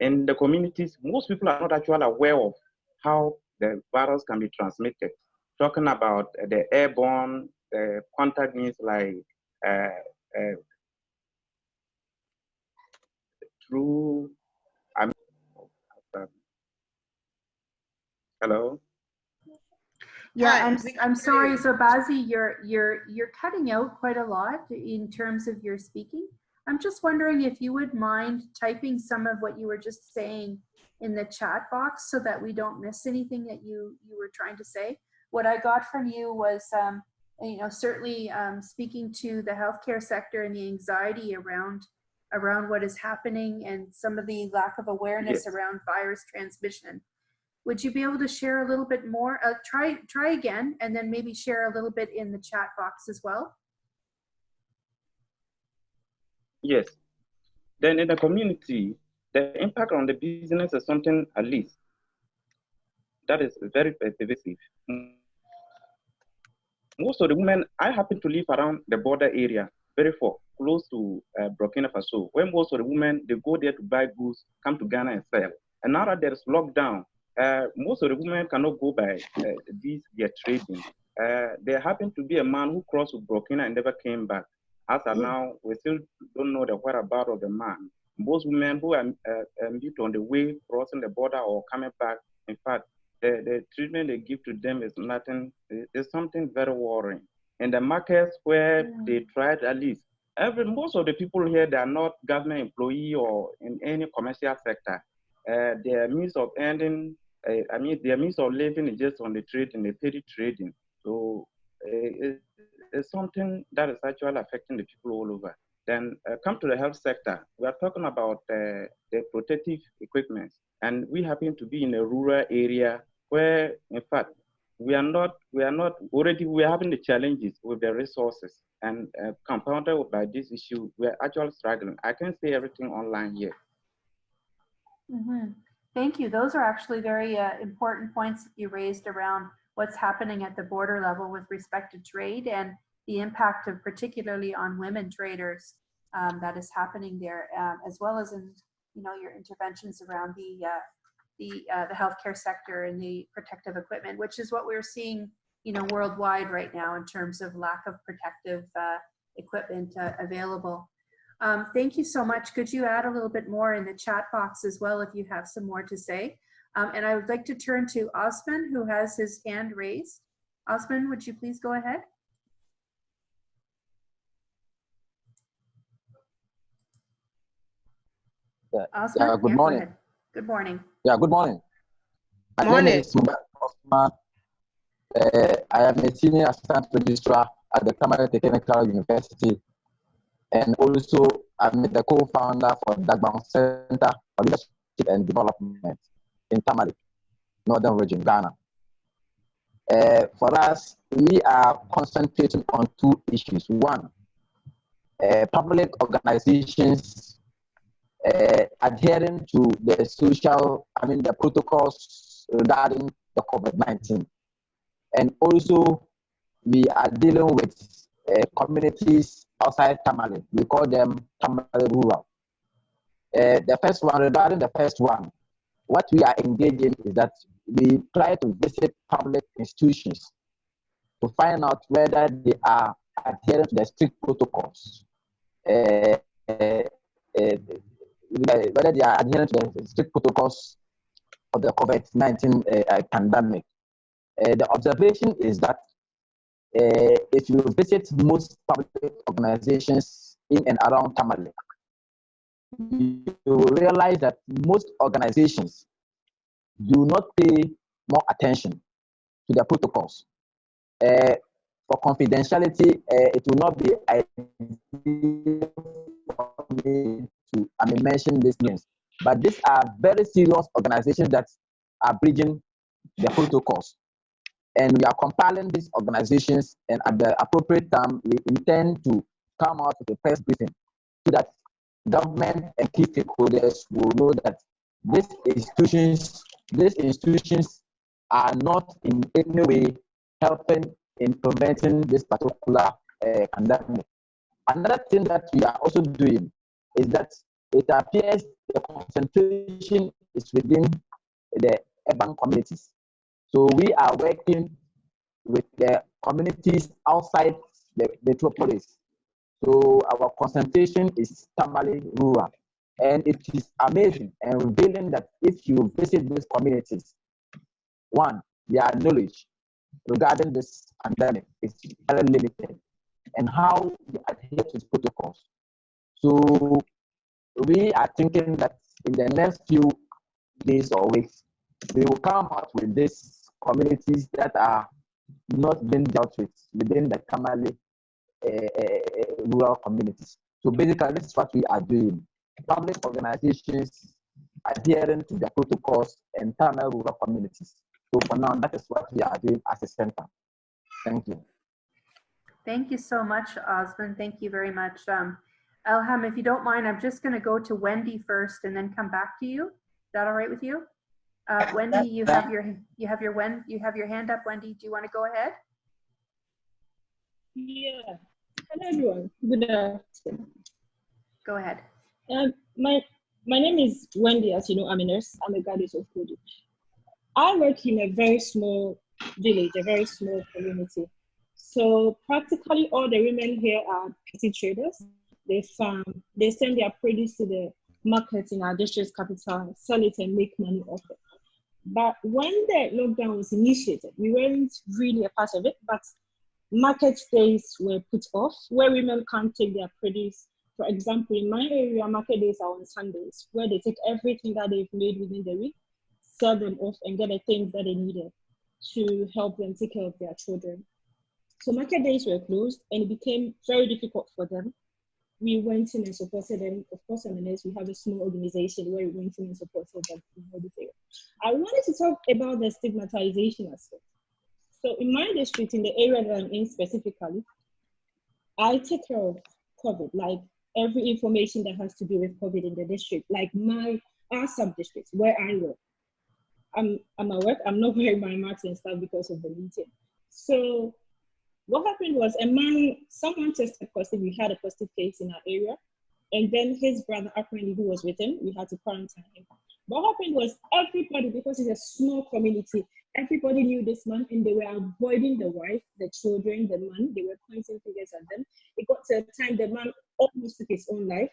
In the communities, most people are not actually aware of how the virus can be transmitted. Talking about the airborne uh, contact means like uh, uh, through. I mean, hello. yeah, Hi, I'm, I'm sorry, you. Zabazi, you're, you're, you're cutting out quite a lot in terms of your speaking. I'm just wondering if you would mind typing some of what you were just saying in the chat box so that we don't miss anything that you, you were trying to say. What I got from you was, um, you know, certainly um, speaking to the healthcare sector and the anxiety around around what is happening and some of the lack of awareness Yes. around virus transmission. Would you be able to share a little bit more? Uh, try try again, and then maybe share a little bit in the chat box as well. Yes. Then in the community, the impact on the business is something at least that is very pervasive. Most of the women, I happen to live around the border area, very far, close to uh, Burkina Faso, where most of the women, they go there to buy goods, come to Ghana and sell. And now that there's lockdown, uh, most of the women cannot go by uh, these, their trading. Uh, there happened to be a man who crossed with Burkina and never came back. As of now, we still don't know the whereabouts of the man. Most women who are uh, uh, meet on the way crossing the border or coming back, in fact, the, the treatment they give to them is nothing, it's something very worrying. In the markets where Mm. they tried at least, every most of the people here they are not government employee or in any commercial sector. Uh, their means of earning, uh, I mean, their means of living is just on the trading, the petty trading. So uh, it, it's something that is actually affecting the people all over. Then uh, come to the health sector. We are talking about uh, the protective equipment, and we happen to be in a rural area where, in fact, we are not, we are not already, we are having the challenges with the resources, and uh, compounded by this issue, we are actually struggling. I can see everything online here. Mhm. Thank you. Those are actually very uh, important points you raised around what's happening at the border level with respect to trade and the impact of particularly on women traders um, that is happening there, um, as well as in you know your interventions around the uh, the uh, the healthcare sector and the protective equipment, which is what we're seeing you know worldwide right now in terms of lack of protective uh, equipment uh, available. Um, thank you so much. Could you add a little bit more in the chat box as well if you have some more to say? Um, and I would like to turn to Osman, who has his hand raised. Osman, would you please go ahead? Yeah, Osman? yeah, good go morning. ahead. Good morning. Yeah, good morning. My Morning. name is Osman. Uh, I am a senior assistant registrar at the Tamale Technical University. And also, I'm the co-founder for Dagbon Center for Leadership and Development in Tamale, Northern Region, Ghana. Uh, for us, we are concentrating on two issues. One, uh, public organizations uh, adhering to the social, I mean, the protocols regarding the COVID 19. And also, we are dealing with uh, communities outside Tamale. We call them Tamale rural. Uh, the first one, regarding the first one, what we are engaging is that we try to visit public institutions to find out whether they are adhering to the strict protocols. Uh, uh, uh, whether they are adhering to the strict protocols of the COVID-19 uh, uh, pandemic. Uh, the observation is that uh, if you visit most public organizations in and around Tamale, you will realize that most organizations do not pay more attention to their protocols. For confidentiality, it will not be to I mean, mention these names, but these are very serious organizations that are breaching the protocols. And we are compiling these organizations, and at the appropriate time, we intend to come out with a press briefing so that government and key stakeholders will know that these institutions, these institutions are not in any way helping in preventing this particular uh, pandemic. Another thing that we are also doing is that it appears the concentration is within the urban communities. So we are working with the communities outside the metropolis. So our concentration is Tamale rural. And it is amazing and revealing that if you visit these communities, one, their knowledge regarding this pandemic is very limited and how they adhere to protocols. So we are thinking that in the next few days or weeks, we will come out with these communities that are not being dealt with within the Tamale uh, rural communities. So basically, this is what we are doing. Public organizations adhering to the protocols in Tamale rural communities. So for now, that is what we are doing as a center. Thank you. Thank you so much, Osman. Thank you very much. Um, Elham, if you don't mind, I'm just going to go to Wendy first and then come back to you. Is that all right with you? Uh, Wendy, you have your you have your when you have your hand up. Wendy, do you want to go ahead? Yeah. Hello, everyone. Good afternoon. Go ahead. Um, my my name is Wendy. As you know, I'm a nurse. I'm a graduate of Kodu. I work in a very small village, a very small community. So practically all the women here are petty traders. They farm. They send their produce to the market in our district capital, sell it and make money off it. But when the lockdown was initiated, we weren't really a part of it, but market days were put off where women can't take their produce. For example, in my area, market days are on Sundays, where they take everything that they've made within the week, sell them off, and get the things that they needed to help them take care of their children. So market days were closed, and it became very difficult for them we went in and supported them. Of course, M&S, we have a small organization where we went in and supported them. I wanted to talk about the stigmatization aspect. So in my district, in the area that I'm in specifically, I take care of COVID, like every information that has to do with COVID in the district, like my our sub-districts where I work. I'm, I'm at work, I'm not wearing my mask and stuff because of the meeting. So what happened was a man, someone tested positive. We had a positive case in our area. And then his brother, apparently, who was with him, we had to quarantine him. What happened was everybody, because it's a small community, everybody knew this man and they were avoiding the wife, the children, the man. They were pointing fingers at them. It got to a time the man almost took his own life.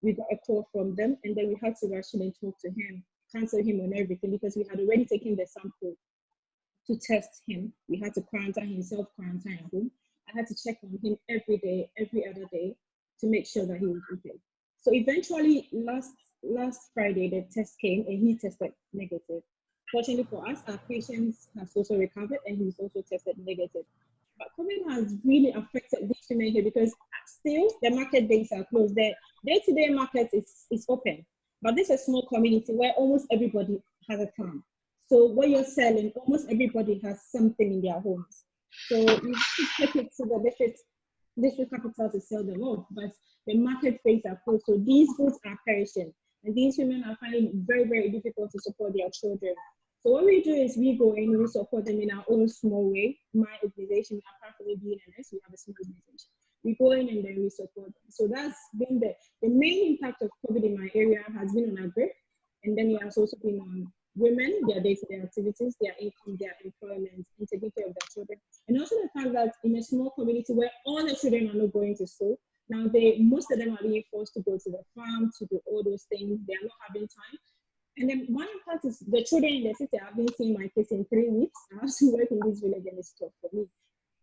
We got a call from them and then we had to rush in and talk to him, cancel him on everything because we had already taken the sample to test him. We had to quarantine himself, quarantine at home. I had to check on him every day, every other day to make sure that he was okay. So eventually, last last Friday, the test came and he tested negative. Fortunately for us, our patient has also recovered and he's also tested negative. But COVID has really affected these women here because still the market days are closed. The day-to-day market is, is open, but this is a small community where almost everybody has a farm. So what you're selling, almost everybody has something in their homes. So you should take it to the district, district capital to sell them off, but the market rates are closed. So these goods are perishing. And these women are finding it very, very difficult to support their children. So what we do is we go in, we support them in our own small way. My organization, apart from BNNS, we have a small organization. We go in and then we support them. So that's been the, the main impact of COVID in my area has been on our group. And then it has also been on women, their day-to-day activities, their income, their employment, and taking care of their children. And also the fact that in a small community where all the children are not going to school, now they most of them are being forced to go to the farm to do all those things. They are not having time. And then one impact is the children in the city. I've been seeing my kids in three weeks. I have to work in this village and it's tough for me.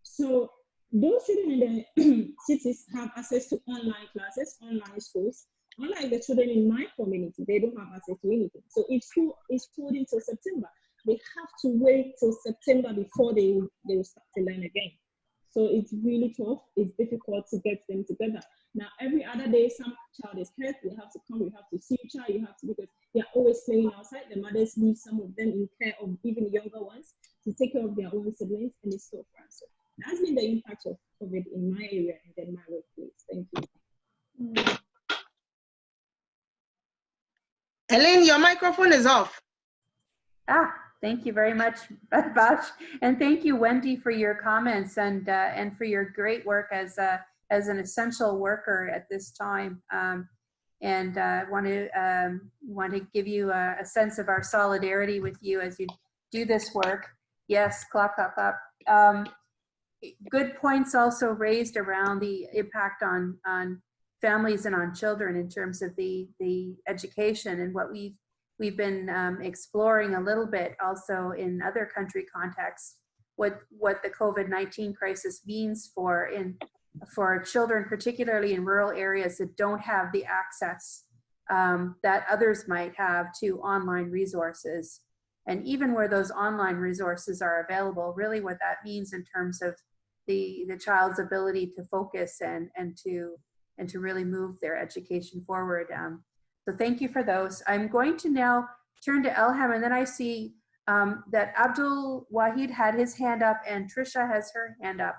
So those children in the cities have access to online classes, online schools, Unlike the children in my community, they don't have access to anything. So if school is pulled until September, they have to wait till September before they, they will start to learn again. So it's really tough. It's difficult to get them together. Now, every other day, some child is hurt. We have to come. We have to see each other. You have to because they are always playing outside. The mothers leave some of them in care of even younger ones to take care of their own siblings, and it's so far. So that's been the impact of COVID in my area and then my workplace. Thank you. Mm -hmm. Elaine, your microphone is off. Ah, thank you very much, Bash. And thank you, Wendy, for your comments and uh, and for your great work as a, as an essential worker at this time. Um, and I uh, want to um, want to give you a, a, sense of our solidarity with you as you do this work. Yes, clap, clap, clap. Um, good points also raised around the impact on on families and on children in terms of the, the education and what we've, we've been um, exploring a little bit also in other country contexts, what, what the COVID-19 crisis means for, in, for children, particularly in rural areas that don't have the access um, that others might have to online resources. And even where those online resources are available, really what that means in terms of the, the child's ability to focus and, and to and to really move their education forward. Um, so thank you for those. I'm going to now turn to Elham and then I see um, that Abdul Wahid had his hand up and Trisha has her hand up.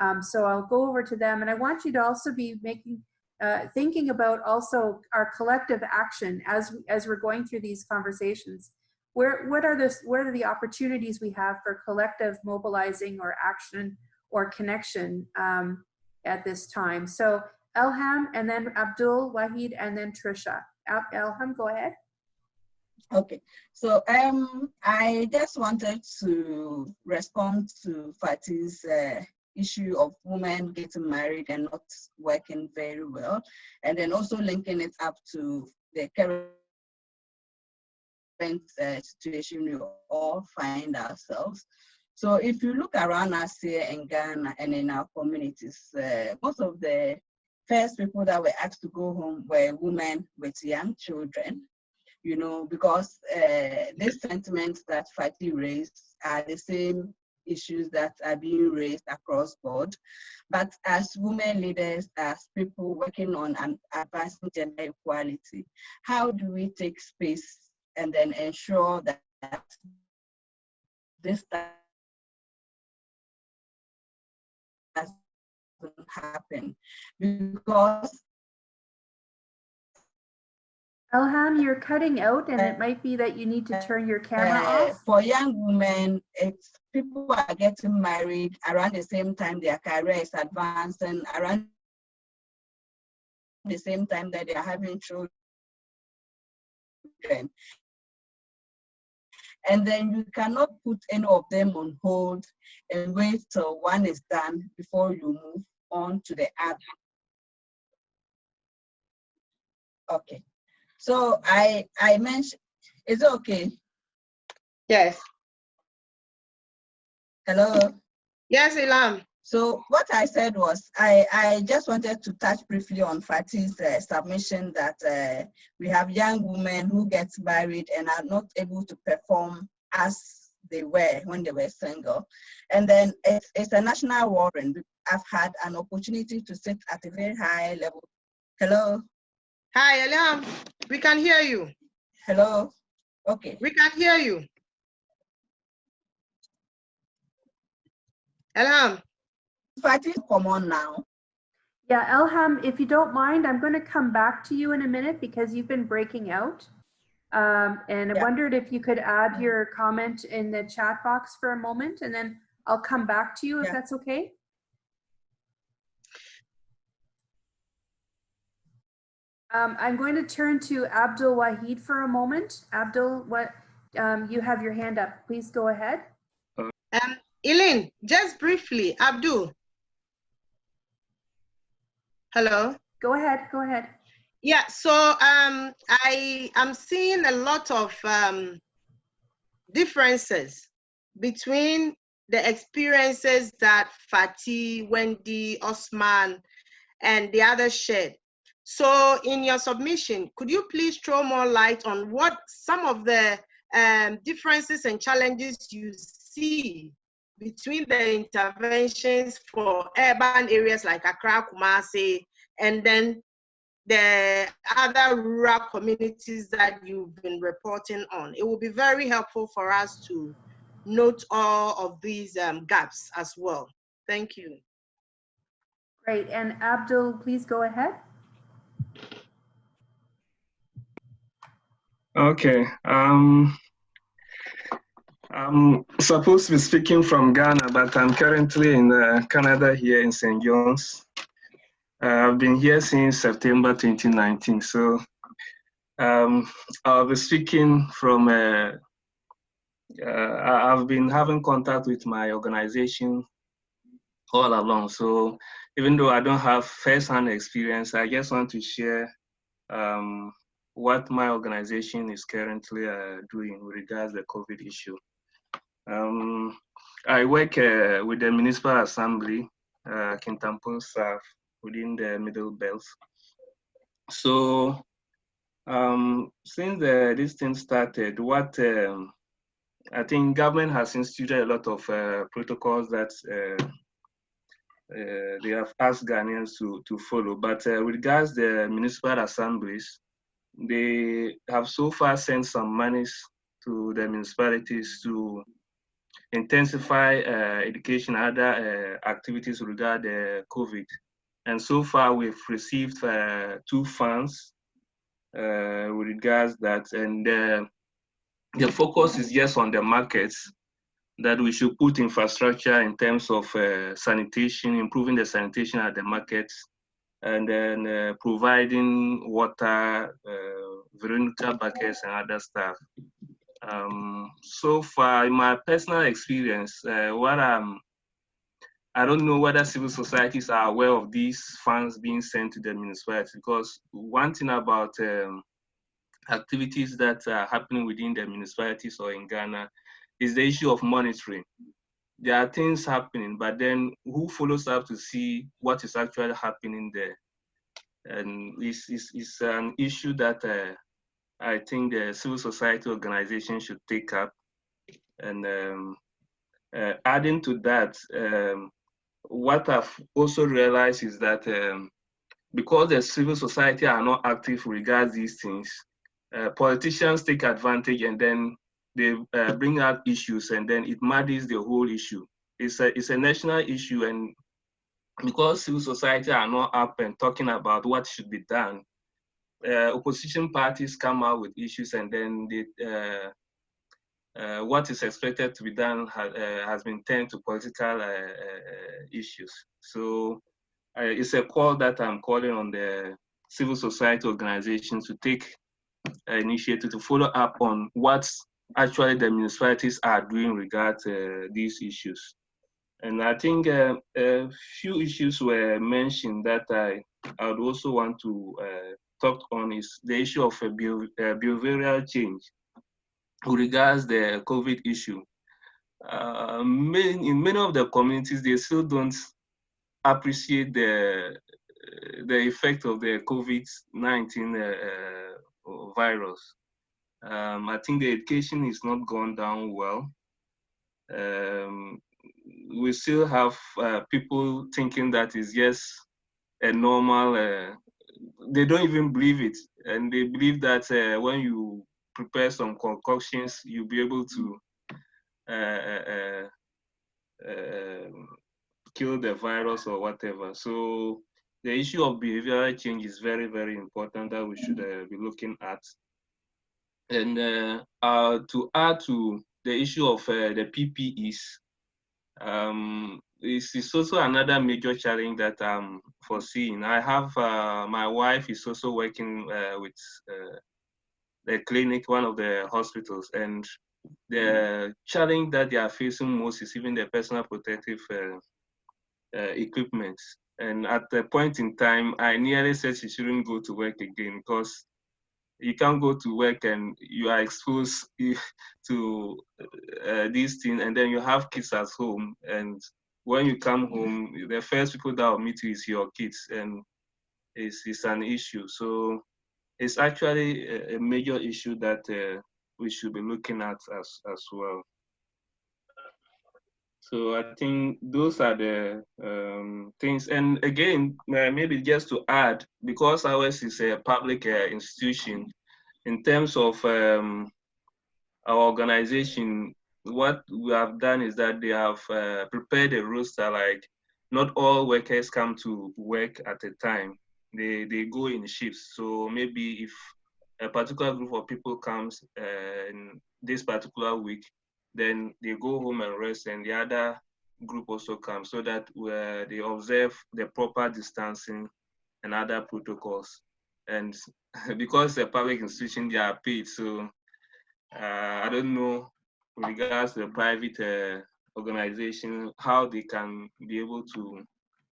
Um, so I'll go over to them and I want you to also be making, uh, thinking about also our collective action as, as we're going through these conversations. Where, what, are the, what are the opportunities we have for collective mobilizing or action or connection um, at this time? So Elham, and then Abdul, Wahid, and then Trisha. Elham, go ahead. Okay, so um, I just wanted to respond to Fati's uh, issue of women getting married and not working very well, and then also linking it up to the current uh, situation we all find ourselves. So if you look around us here in Ghana and in our communities, uh, most of the first people that were asked to go home were women with young children, you know, because uh, these sentiments that Fati raised are the same issues that are being raised across board. But as women leaders, as people working on an advancing gender equality, how do we take space and then ensure that this happen? Because Elham, you're cutting out and it might be that you need to turn your camera uh, off. for young women, it's people are getting married around the same time their career is advancing, around the same time that they are having children. And then you cannot put any of them on hold and wait till one is done before you move on to the other. Okay. So I I mentioned, is it okay? Yes. Hello? Yes, Elham. So what I said was, I, I just wanted to touch briefly on Fati's uh, submission that uh, we have young women who get married and are not able to perform as they were when they were single. And then it's, it's a national warrant. I've had an opportunity to sit at a very high level. Hello? Hi, Elham. We can hear you. Hello? Okay. We can hear you. Elham. Fati, come on now. Yeah, Elham, if you don't mind, I'm going to come back to you in a minute because you've been breaking out. Um, and I wondered if you could add your comment in the chat box for a moment and then I'll come back to you if Yeah. that's okay. Um, I'm going to turn to Abdul Wahid for a moment. Abdul, what, um, you have your hand up. Please go ahead. Um, Eileen, just briefly, Abdul. Hello. Go ahead, go ahead. Yeah, so um, I am seeing a lot of um, differences between the experiences that Fati, Wendy, Osman, and the others shared. So in your submission, could you please throw more light on what some of the um, differences and challenges you see between the interventions for urban areas like Accra, Kumasi, and then the other rural communities that you've been reporting on. It will be very helpful for us to note all of these um, gaps as well. Thank you. Great. And Abdul, please go ahead. Okay. Um, I'm supposed to be speaking from Ghana, but I'm currently in uh, Canada here in St. John's. Uh, I've been here since September 2019. So um, I'll be speaking from, uh, uh, I've been having contact with my organization all along. So even though I don't have first-hand experience, I just want to share um, what my organization is currently uh, doing with regards to the COVID issue. Um, I work uh, with the Municipal Assembly, uh, Kintampo South, within the Middle Belt. So um, since uh, this thing started, what um, I think government has instituted a lot of uh, protocols that uh, uh, they have asked Ghanaians to, to follow. But uh, regards the municipal assemblies, they have so far sent some monies to the municipalities to intensify uh, education other uh, activities regarding uh, COVID. And so far we've received uh, two funds uh, with regards that, and uh, the focus is just on the markets that we should put infrastructure in terms of sanitation, improving the sanitation at the markets, and then uh, providing water, uh, Veronica buckets, and other stuff. Um, so far, in my personal experience, uh, what I'm, I don't know whether civil societies are aware of these funds being sent to the municipality because one thing about um, activities that are happening within the municipalities or in Ghana is the issue of monitoring. There are things happening, but then who follows up to see what is actually happening there? And it's, it's, it's an issue that uh, I think the civil society organization should take up. And um, uh, adding to that, um, what I've also realized is that um, because the civil society are not active regards these things, uh, politicians take advantage and then they uh, bring out issues and then it muddies the whole issue. It's a, it's a national issue and because civil society are not up and talking about what should be done, uh, opposition parties come out with issues and then they, uh, uh, what is expected to be done ha uh, has been turned to political uh, issues. So it's a call that I'm calling on the civil society organizations to take initiative to follow up on what actually the municipalities are doing regard these issues. And I think uh, a few issues were mentioned that I, I would also want to uh, talk on is the issue of a behavioral change regards the COVID issue. Uh, main, in many of the communities, they still don't appreciate the the effect of the COVID-19 uh, uh, virus. Um, I think the education is not gone down well. Um, we still have uh, people thinking that is just a normal, uh, they don't even believe it. And they believe that uh, when you prepare some concoctions, you'll be able to uh, uh, uh, kill the virus or whatever. So the issue of behavioral change is very, very important that we should be looking at. And to add to the issue of the PPEs, um, this is also another major challenge that I'm foreseeing. I have uh, my wife is also working uh, with uh, the clinic, one of the hospitals, and the challenge that they are facing most is even the personal protective uh, uh, equipment. And at the point in time, I nearly said she shouldn't go to work again because you can't go to work and you are exposed to uh, these things, and then you have kids at home, and when you come home, the first people that will meet you is your kids, and it's, it's an issue. So it's actually a, a major issue that uh, we should be looking at as, as well. So I think those are the um, things. And again, maybe just to add, because ours is a public uh, institution, in terms of um, our organization, what we have done is that they have uh, prepared a roster like not all workers come to work at a time they they go in shifts. So maybe if a particular group of people comes uh, in this particular week, then they go home and rest, and the other group also comes, so that uh, they observe the proper distancing and other protocols. And because the public institution, they are paid, so uh, I don't know regards to the private uh, organization how they can be able to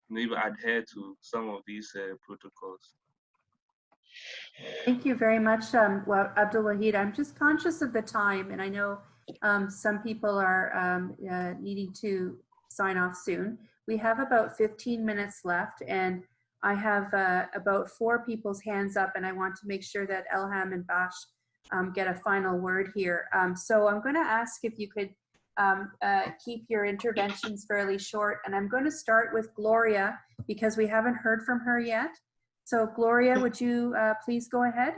maybe adhere to some of these uh, protocols. Thank you very much, um, well, Abdul Wahid. I'm just conscious of the time, and I know um, some people are um, uh, needing to sign off soon. We have about 15 minutes left, and I have uh, about four people's hands up, and I want to make sure that Elham and Bash um, get a final word here. Um, so I'm going to ask if you could um, uh, keep your interventions fairly short. And I'm going to start with Gloria because we haven't heard from her yet. So Gloria, would you uh, please go ahead?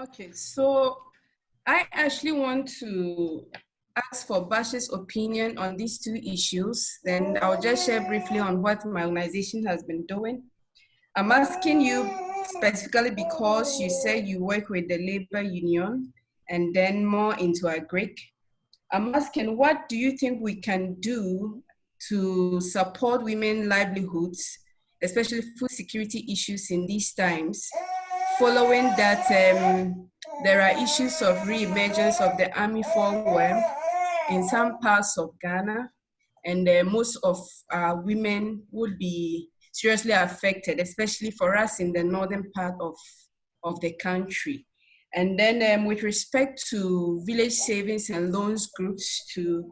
Okay, so I actually want to ask for Bash's opinion on these two issues. Then I'll just share briefly on what my organization has been doing. I'm asking you specifically because you said you work with the labor union and then more into agric. I'm asking, what do you think we can do to support women livelihoods, especially food security issues in these times, following that um, there are issues of re-emergence of the army worm in some parts of Ghana, and uh, most of women would be seriously affected, especially for us in the northern part of, of the country. And then um, with respect to village savings and loans groups to,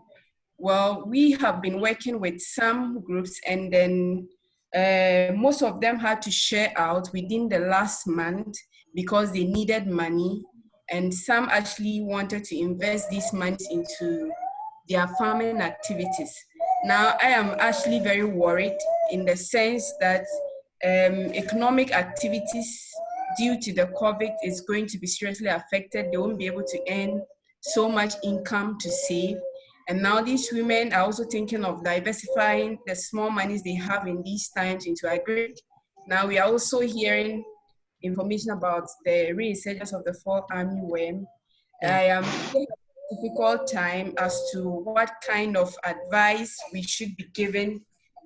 well, we have been working with some groups and then uh, most of them had to share out within the last month because they needed money and some actually wanted to invest these monies into their farming activities. Now, I am actually very worried in the sense that um, economic activities due to the COVID is going to be seriously affected. They won't be able to earn so much income to save. And now these women are also thinking of diversifying the small monies they have in these times into agri. Now we are also hearing information about the resurgence of the fall army worm. I am difficult time as to what kind of advice we should be giving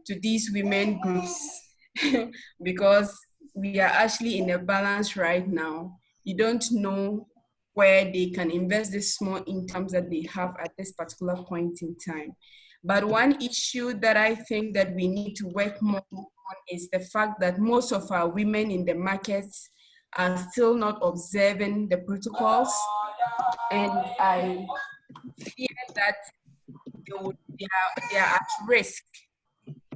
to these women groups because we are actually in a balance right now. You don't know where they can invest the small incomes that they have at this particular point in time. But one issue that I think that we need to work more on is the fact that most of our women in the markets are still not observing the protocols. And I fear that they, would, they, are, they are at risk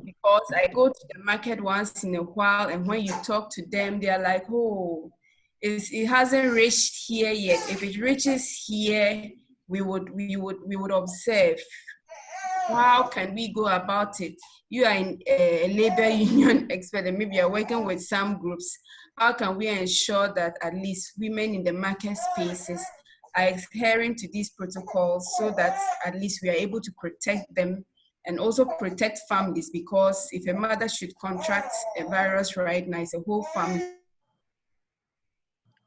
because I go to the market once in a while and when you talk to them, they are like, oh, it's, it hasn't reached here yet. If it reaches here, we would, we would, we would observe. How can we go about it? You are in a labor union expert and maybe you're working with some groups. How can we ensure that at least women in the market spaces are adhering to these protocols so that at least we are able to protect them and also protect families because if a mother should contract a virus right now, it's a whole family.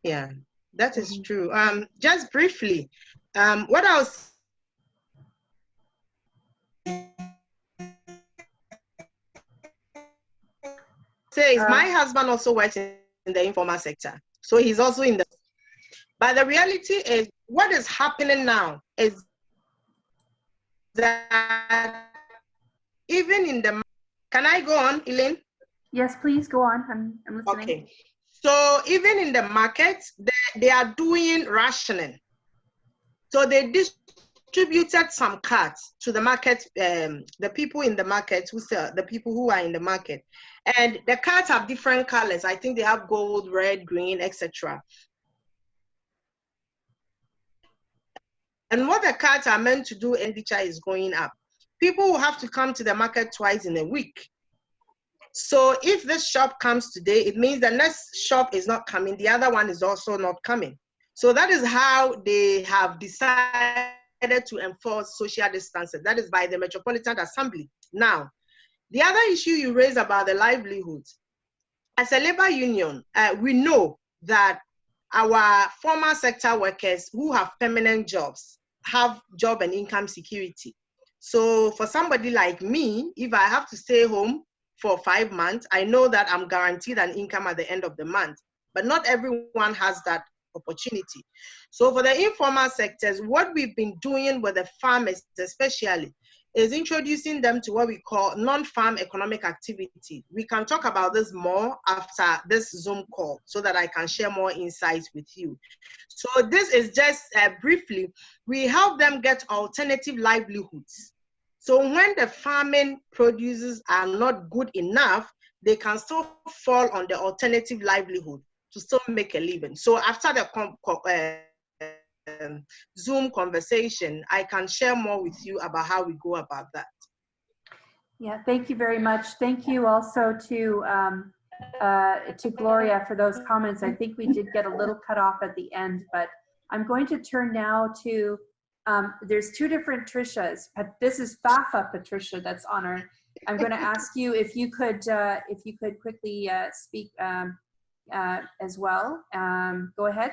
Yeah, that is true. Um, just briefly, um, what else? Says uh, my husband also works in the informal sector, so he's also in the. But the reality is, what is happening now is that even in the, can I go on, Elaine? Yes, please go on. I'm, I'm listening. Okay. So even in the market, they, they are doing rationing. So they distributed some cards to the market, um, the people in the market who sell, the people who are in the market. And the cards have different colors. I think they have gold, red, green, etc. And what the cards are meant to do, NDCHA is going up people will have to come to the market twice in a week. So if this shop comes today, it means the next shop is not coming. The other one is also not coming. So that is how they have decided to enforce social distancing. That is by the Metropolitan Assembly. Now, the other issue you raise about the livelihoods. As a labor union, uh, we know that our formal sector workers who have permanent jobs have job and income security. So for somebody like me, if I have to stay home for five months, I know that I'm guaranteed an income at the end of the month. But not everyone has that opportunity. So for the informal sectors, what we've been doing with the farmers especially is introducing them to what we call non-farm economic activity. We can talk about this more after this Zoom call so that I can share more insights with you. So this is just uh, briefly, we help them get alternative livelihoods. So when the farming produces are not good enough, they can still fall on the alternative livelihood to still make a living. So after the uh, Zoom conversation, I can share more with you about how we go about that. Yeah, thank you very much. Thank you also to um, uh, to Gloria for those comments. I think we did get a little cut off at the end, but I'm going to turn now to, um, there's two different Trishas. But this is Fafa Patricia that's on our, I'm going to ask you if you could, uh, if you could quickly uh, speak um, uh, as well. Um, go ahead.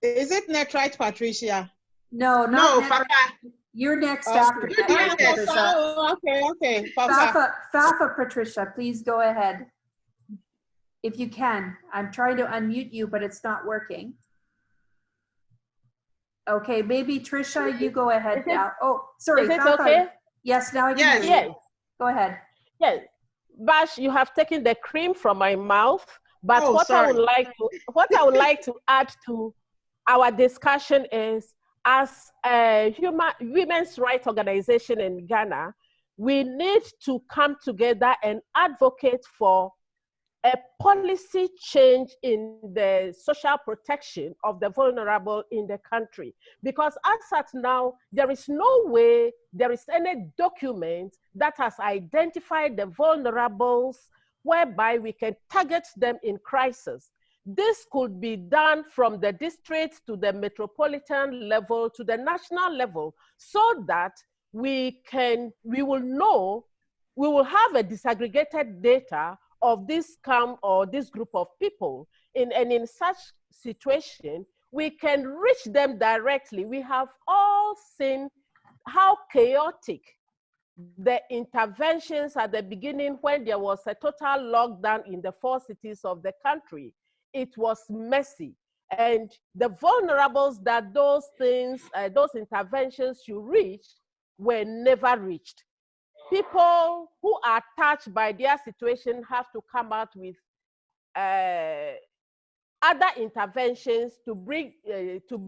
Is it next, right, Patricia? No, no, Fafa. You're next okay. after. Okay, so, okay, okay. Fafa, Fafa, Patricia, please go ahead. If you can. I'm trying to unmute you, but it's not working. Okay, maybe Trisha, you go ahead it, now. Oh, sorry. Is it Fafa. okay? Yes, now I can Yes. hear you. Yes, Go ahead. yes. Bash, you have taken the cream from my mouth. But Oh, what I would sorry. like to what I would like to add to our discussion is as a human women's rights organization in Ghana, we need to come together and advocate for a policy change in the social protection of the vulnerable in the country. Because as at now, there is no way, there is any document that has identified the vulnerables whereby we can target them in crisis. This could be done from the district to the metropolitan level to the national level so that we can, we will know, we will have a disaggregated data of this camp or this group of people. In, and in such situation, we can reach them directly. We have all seen how chaotic the interventions at the beginning when there was a total lockdown in the four cities of the country. It was messy. And the vulnerables that those things, uh, those interventions should reach were never reached. People who are touched by their situation have to come out with uh, other interventions to bring uh, to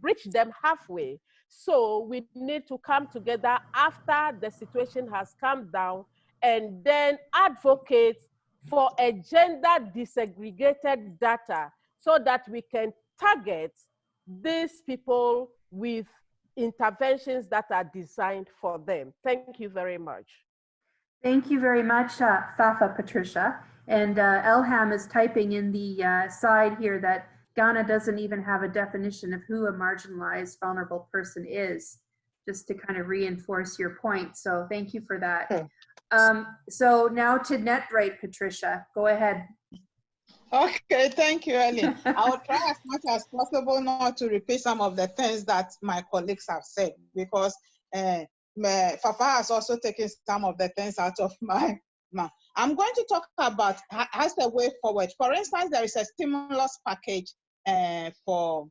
bridge them halfway. So we need to come together after the situation has calmed down and then advocate for a gender disaggregated data so that we can target these people with interventions that are designed for them. Thank you very much. Thank you very much, uh, Fafa Patricia. And uh, Elham is typing in the uh, side here that Ghana doesn't even have a definition of who a marginalized vulnerable person is, just to kind of reinforce your point. So thank you for that. Um, so now to NetRight, Patricia, go ahead. Okay, thank you, Ellen. I will try as much as possible not to repeat some of the things that my colleagues have said because uh, Fafa has also taken some of the things out of my mouth. I'm going to talk about as the way forward. For instance, there is a stimulus package uh, for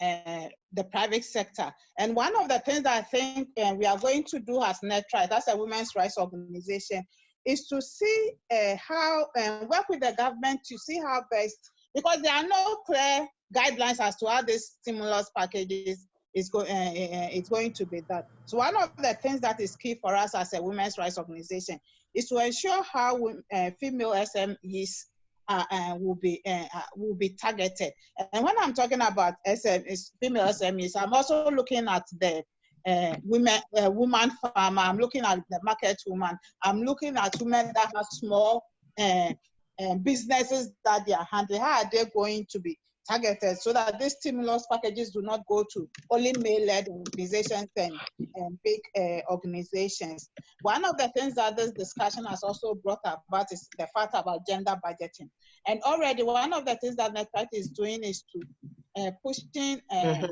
uh, the private sector. And one of the things that I think uh, we are going to do as NetRight, as a women's rights organization, is to see uh, how and work with the government to see how best, because there are no clear guidelines as to how this stimulus packages is go, uh, it's going to be done. So one of the things that is key for us as a women's rights organization is to ensure how we- uh, female SMEs uh, uh, will be uh, will be targeted. And when I'm talking about SMEs, female SMEs, I'm also looking at the uh, women, uh, woman farmer. I'm looking at the market woman. I'm looking at women that have small uh, uh, businesses that they are handling. How are they going to be targeted so that these stimulus packages do not go to only male-led organizations and, and big uh, organizations. One of the things that this discussion has also brought about is the fact about gender budgeting. And already one of the things that NetPart is doing is to pushing uh,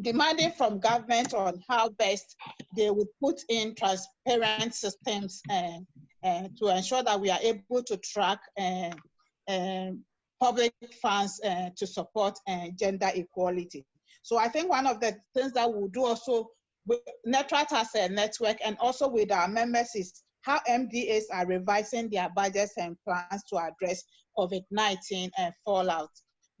demanding from government on how best they would put in transparent systems uh, uh, to ensure that we are able to track uh, public funds to support gender equality. So I think one of the things that we'll do also with NetRight as a network and also with our members is how MDAs are revising their budgets and plans to address COVID-19 and fallout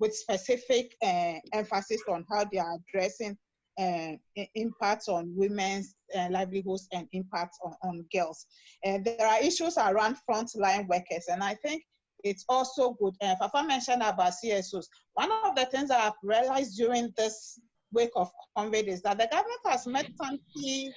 with specific uh, emphasis on how they are addressing uh, impacts on women's uh, livelihoods and impacts on, on girls. And there are issues around frontline workers, and I think it's also good. Uh, Fafa mentioned about CSOs. One of the things I've realized during this week of COVID is that the government has met some key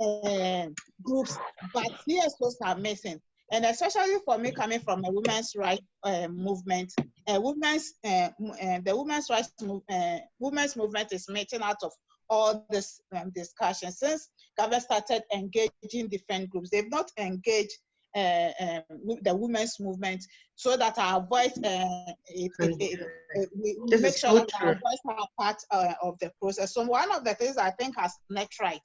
uh, groups, but CSOs are missing. And especially for me coming from a women's rights uh, movement, uh, women's, uh, uh, the women's rights move, uh, women's movement is making out of all this um, discussion. Since government started engaging different groups, they've not engaged uh, um, wo- the women's movement so that our voice, uh, it, it, it, we This make sure that our voice are part uh, of the process. So one of the things I think as net right,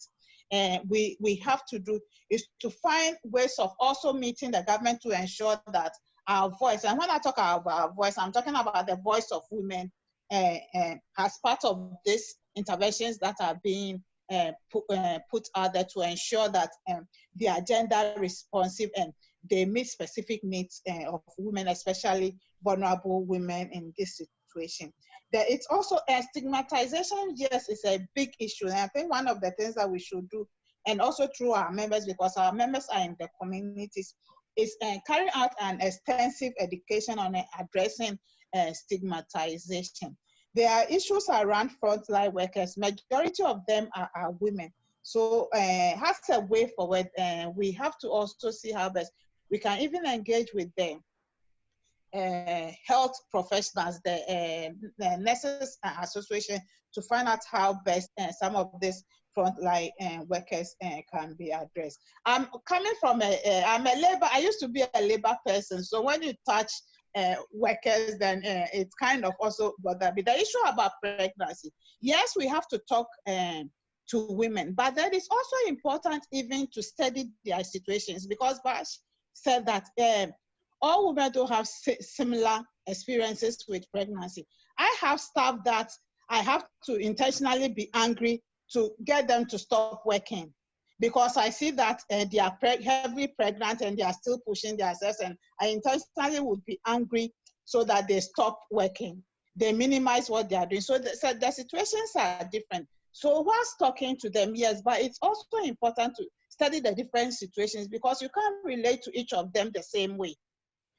uh, we, we have to do is to find ways of also meeting the government to ensure that our voice, and when I talk about our voice, I'm talking about the voice of women uh, uh, as part of these interventions that are being uh, put, put out there to ensure that um, they are gender responsive and they meet specific needs of women, especially vulnerable women in this situation. There, it's also a stigmatization, yes, it's a big issue. And I think one of the things that we should do, and also through our members, because our members are in the communities, is uh, carry out an extensive education on uh, addressing uh, stigmatization. There are issues around frontline workers. Majority of them are, are women. So uh, as a way forward, uh, we have to also see how best we can even engage with them. Uh, health professionals, the, uh, the Nurses Association, to find out how best uh, some of these frontline uh, workers uh, can be addressed. I'm coming from a, a, I'm a labor, I used to be a labor person. So when you touch uh, workers, then it's kind of also bother me. The issue about pregnancy, yes, we have to talk um, to women, but that is also important even to study their situations because Bash said that um, all women don't have similar experiences with pregnancy. I have staff that I have to intentionally be angry to get them to stop working because I see that uh, they are pre heavily pregnant and they are still pushing themselves and I intentionally would be angry so that they stop working. They minimize what they are doing. So the, so the situations are different. So whilst talking to them, yes, but it's also important to study the different situations because you can't relate to each of them the same way.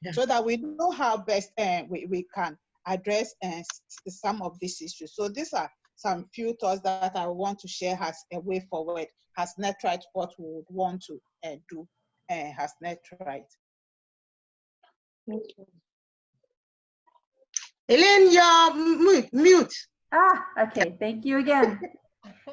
Yeah. So that we know how best uh, we, we can address uh, some of these issues. So these are some few thoughts that I want to share as a way forward, as NetRight what we would want to uh, do uh, as NetRight. Thank you. Elaine, you're mute. Ah, okay. Thank you again.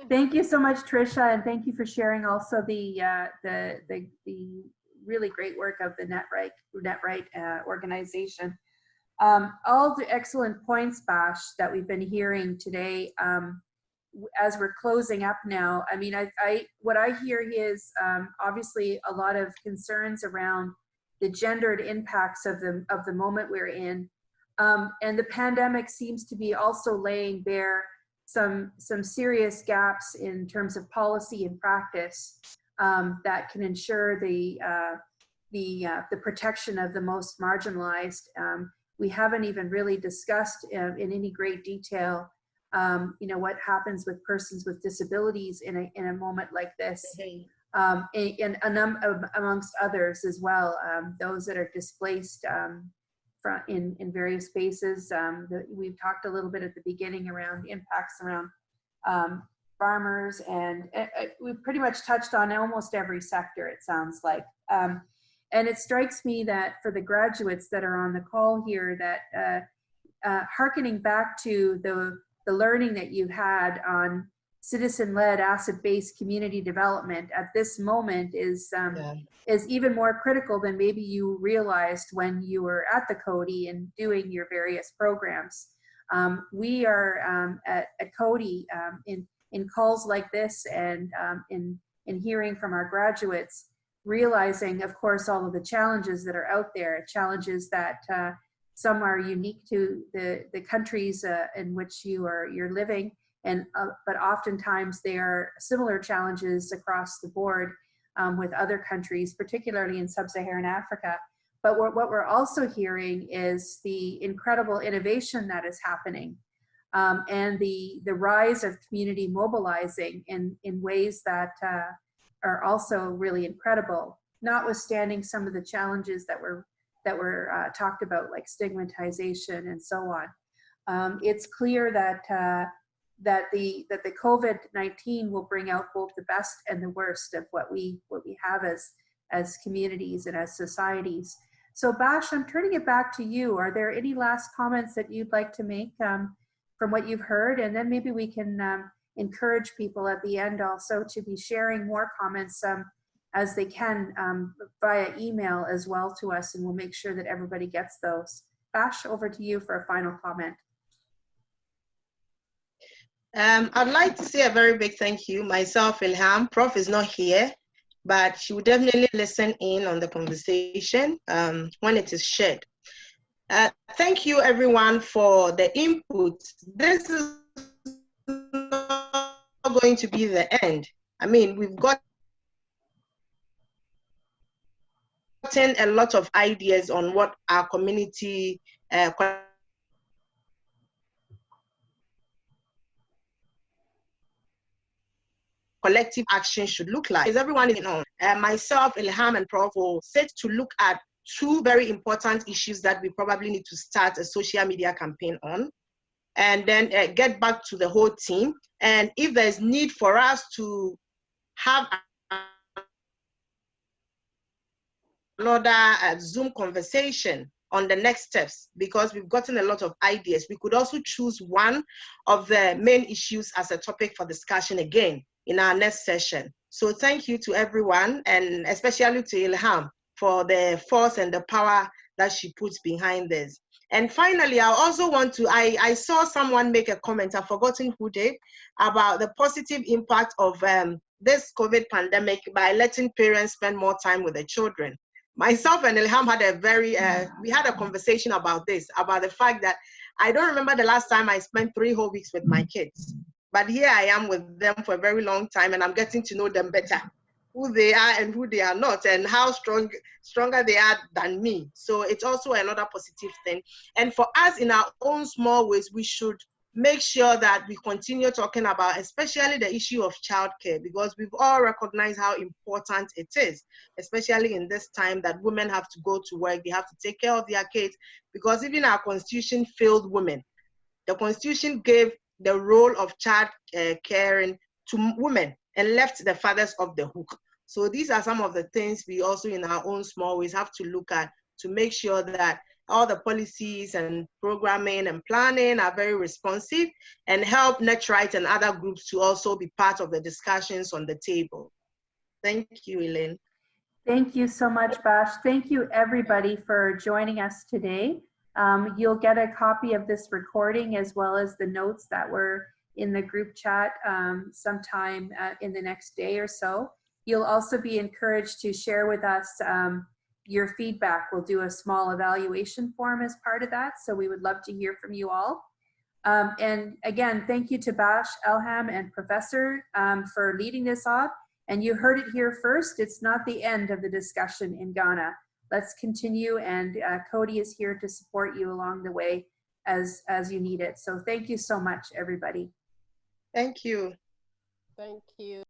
thank you so much, Trisha, and thank you for sharing also the uh, the, the the really great work of the NetRight NetRight uh, organization. Um, all the excellent points, Bash, that we've been hearing today um, as we're closing up now. I mean, I, I what I hear is um, obviously a lot of concerns around the gendered impacts of the of the moment we're in, um, and the pandemic seems to be also laying bare some some serious gaps in terms of policy and practice um, that can ensure the uh, the uh, the protection of the most marginalized. Um, we haven't even really discussed uh, in any great detail, um, you know, what happens with persons with disabilities in a, in a moment like this, um, and, and a num amongst others as well, um, those that are displaced um, from in, in various spaces. Um, the, we've talked a little bit at the beginning around impacts around um, farmers and uh, uh, we've pretty much touched on almost every sector, it sounds like. Um, and it strikes me that for the graduates that are on the call here that uh, uh, hearkening back to the, the learning that you had on citizen-led asset-based community development at this moment is um, yeah. is even more critical than maybe you realized when you were at the Coady and doing your various programs. Um, we are um, at, at Coady um, in in calls like this and um, in in hearing from our graduates realizing, of course, all of the challenges that are out there, challenges that uh, some are unique to the, the countries uh, in which you are you're living, and uh, but oftentimes they are similar challenges across the board um, with other countries, particularly in sub-Saharan Africa. But what, what we're also hearing is the incredible innovation that is happening um, and the, the rise of community mobilizing in, in ways that uh, are also really incredible, notwithstanding some of the challenges that were that were uh, talked about, like stigmatization and so on. Um, it's clear that uh, that the that the COVID-19 will bring out both the best and the worst of what we what we have as as communities and as societies. So Bash, I'm turning it back to you. Are there any last comments that you'd like to make um, from what you've heard? And then maybe we can um, encourage people at the end also to be sharing more comments um, as they can um, via email as well to us and we'll make sure that everybody gets those. Bash, over to you for a final comment. Um, I'd like to say a very big thank you. Myself, Elham, Prof is not here, but she will definitely listen in on the conversation um, when it is shared. Uh, thank you everyone for the input. This is not going to be the end. I mean, we've got gotten a lot of ideas on what our community uh, collective action should look like. Is everyone in on? Uh, myself, Elham, and Prof will set to look at two very important issues that we probably need to start a social media campaign on, and then uh, get back to the whole team. And if there's need for us to have another uh, Zoom conversation on the next steps because we've gotten a lot of ideas. We could also choose one of the main issues as a topic for discussion again in our next session. So thank you to everyone and especially to Elham for the force and the power that she puts behind this. And finally, I also want to, I, I saw someone make a comment, I've forgotten who did, about the positive impact of um, this COVID pandemic by letting parents spend more time with their children. Myself and Elham had a very, uh, we had a conversation about this, about the fact that I don't remember the last time I spent three whole weeks with my kids. But here I am with them for a very long time and I'm getting to know them better, who they are and who they are not and how strong, stronger they are than me. So it's also another positive thing. And for us in our own small ways, we should make sure that we continue talking about especially the issue of childcare because we've all recognized how important it is, especially in this time that women have to go to work, they have to take care of their kids because even our constitution failed women. The constitution gave the role of child uh, caring to women and left the fathers off the hook. So these are some of the things we also in our own small ways have to look at to make sure that all the policies and programming and planning are very responsive and help NetRight and other groups to also be part of the discussions on the table. Thank you, Elaine. Thank you so much, Bash. Thank you everybody for joining us today. Um, you'll get a copy of this recording as well as the notes that were in the group chat um, sometime uh, in the next day or so. You'll also be encouraged to share with us um, your feedback. We'll do a small evaluation form as part of that. So we would love to hear from you all. Um, and again, thank you to Bash, Elham, and Professor um, for leading this off. And you heard it here first. It's not the end of the discussion in Ghana let's continue and uh, Coady is here to support you along the way as, as you need it. So thank you so much, everybody. Thank you. Thank you.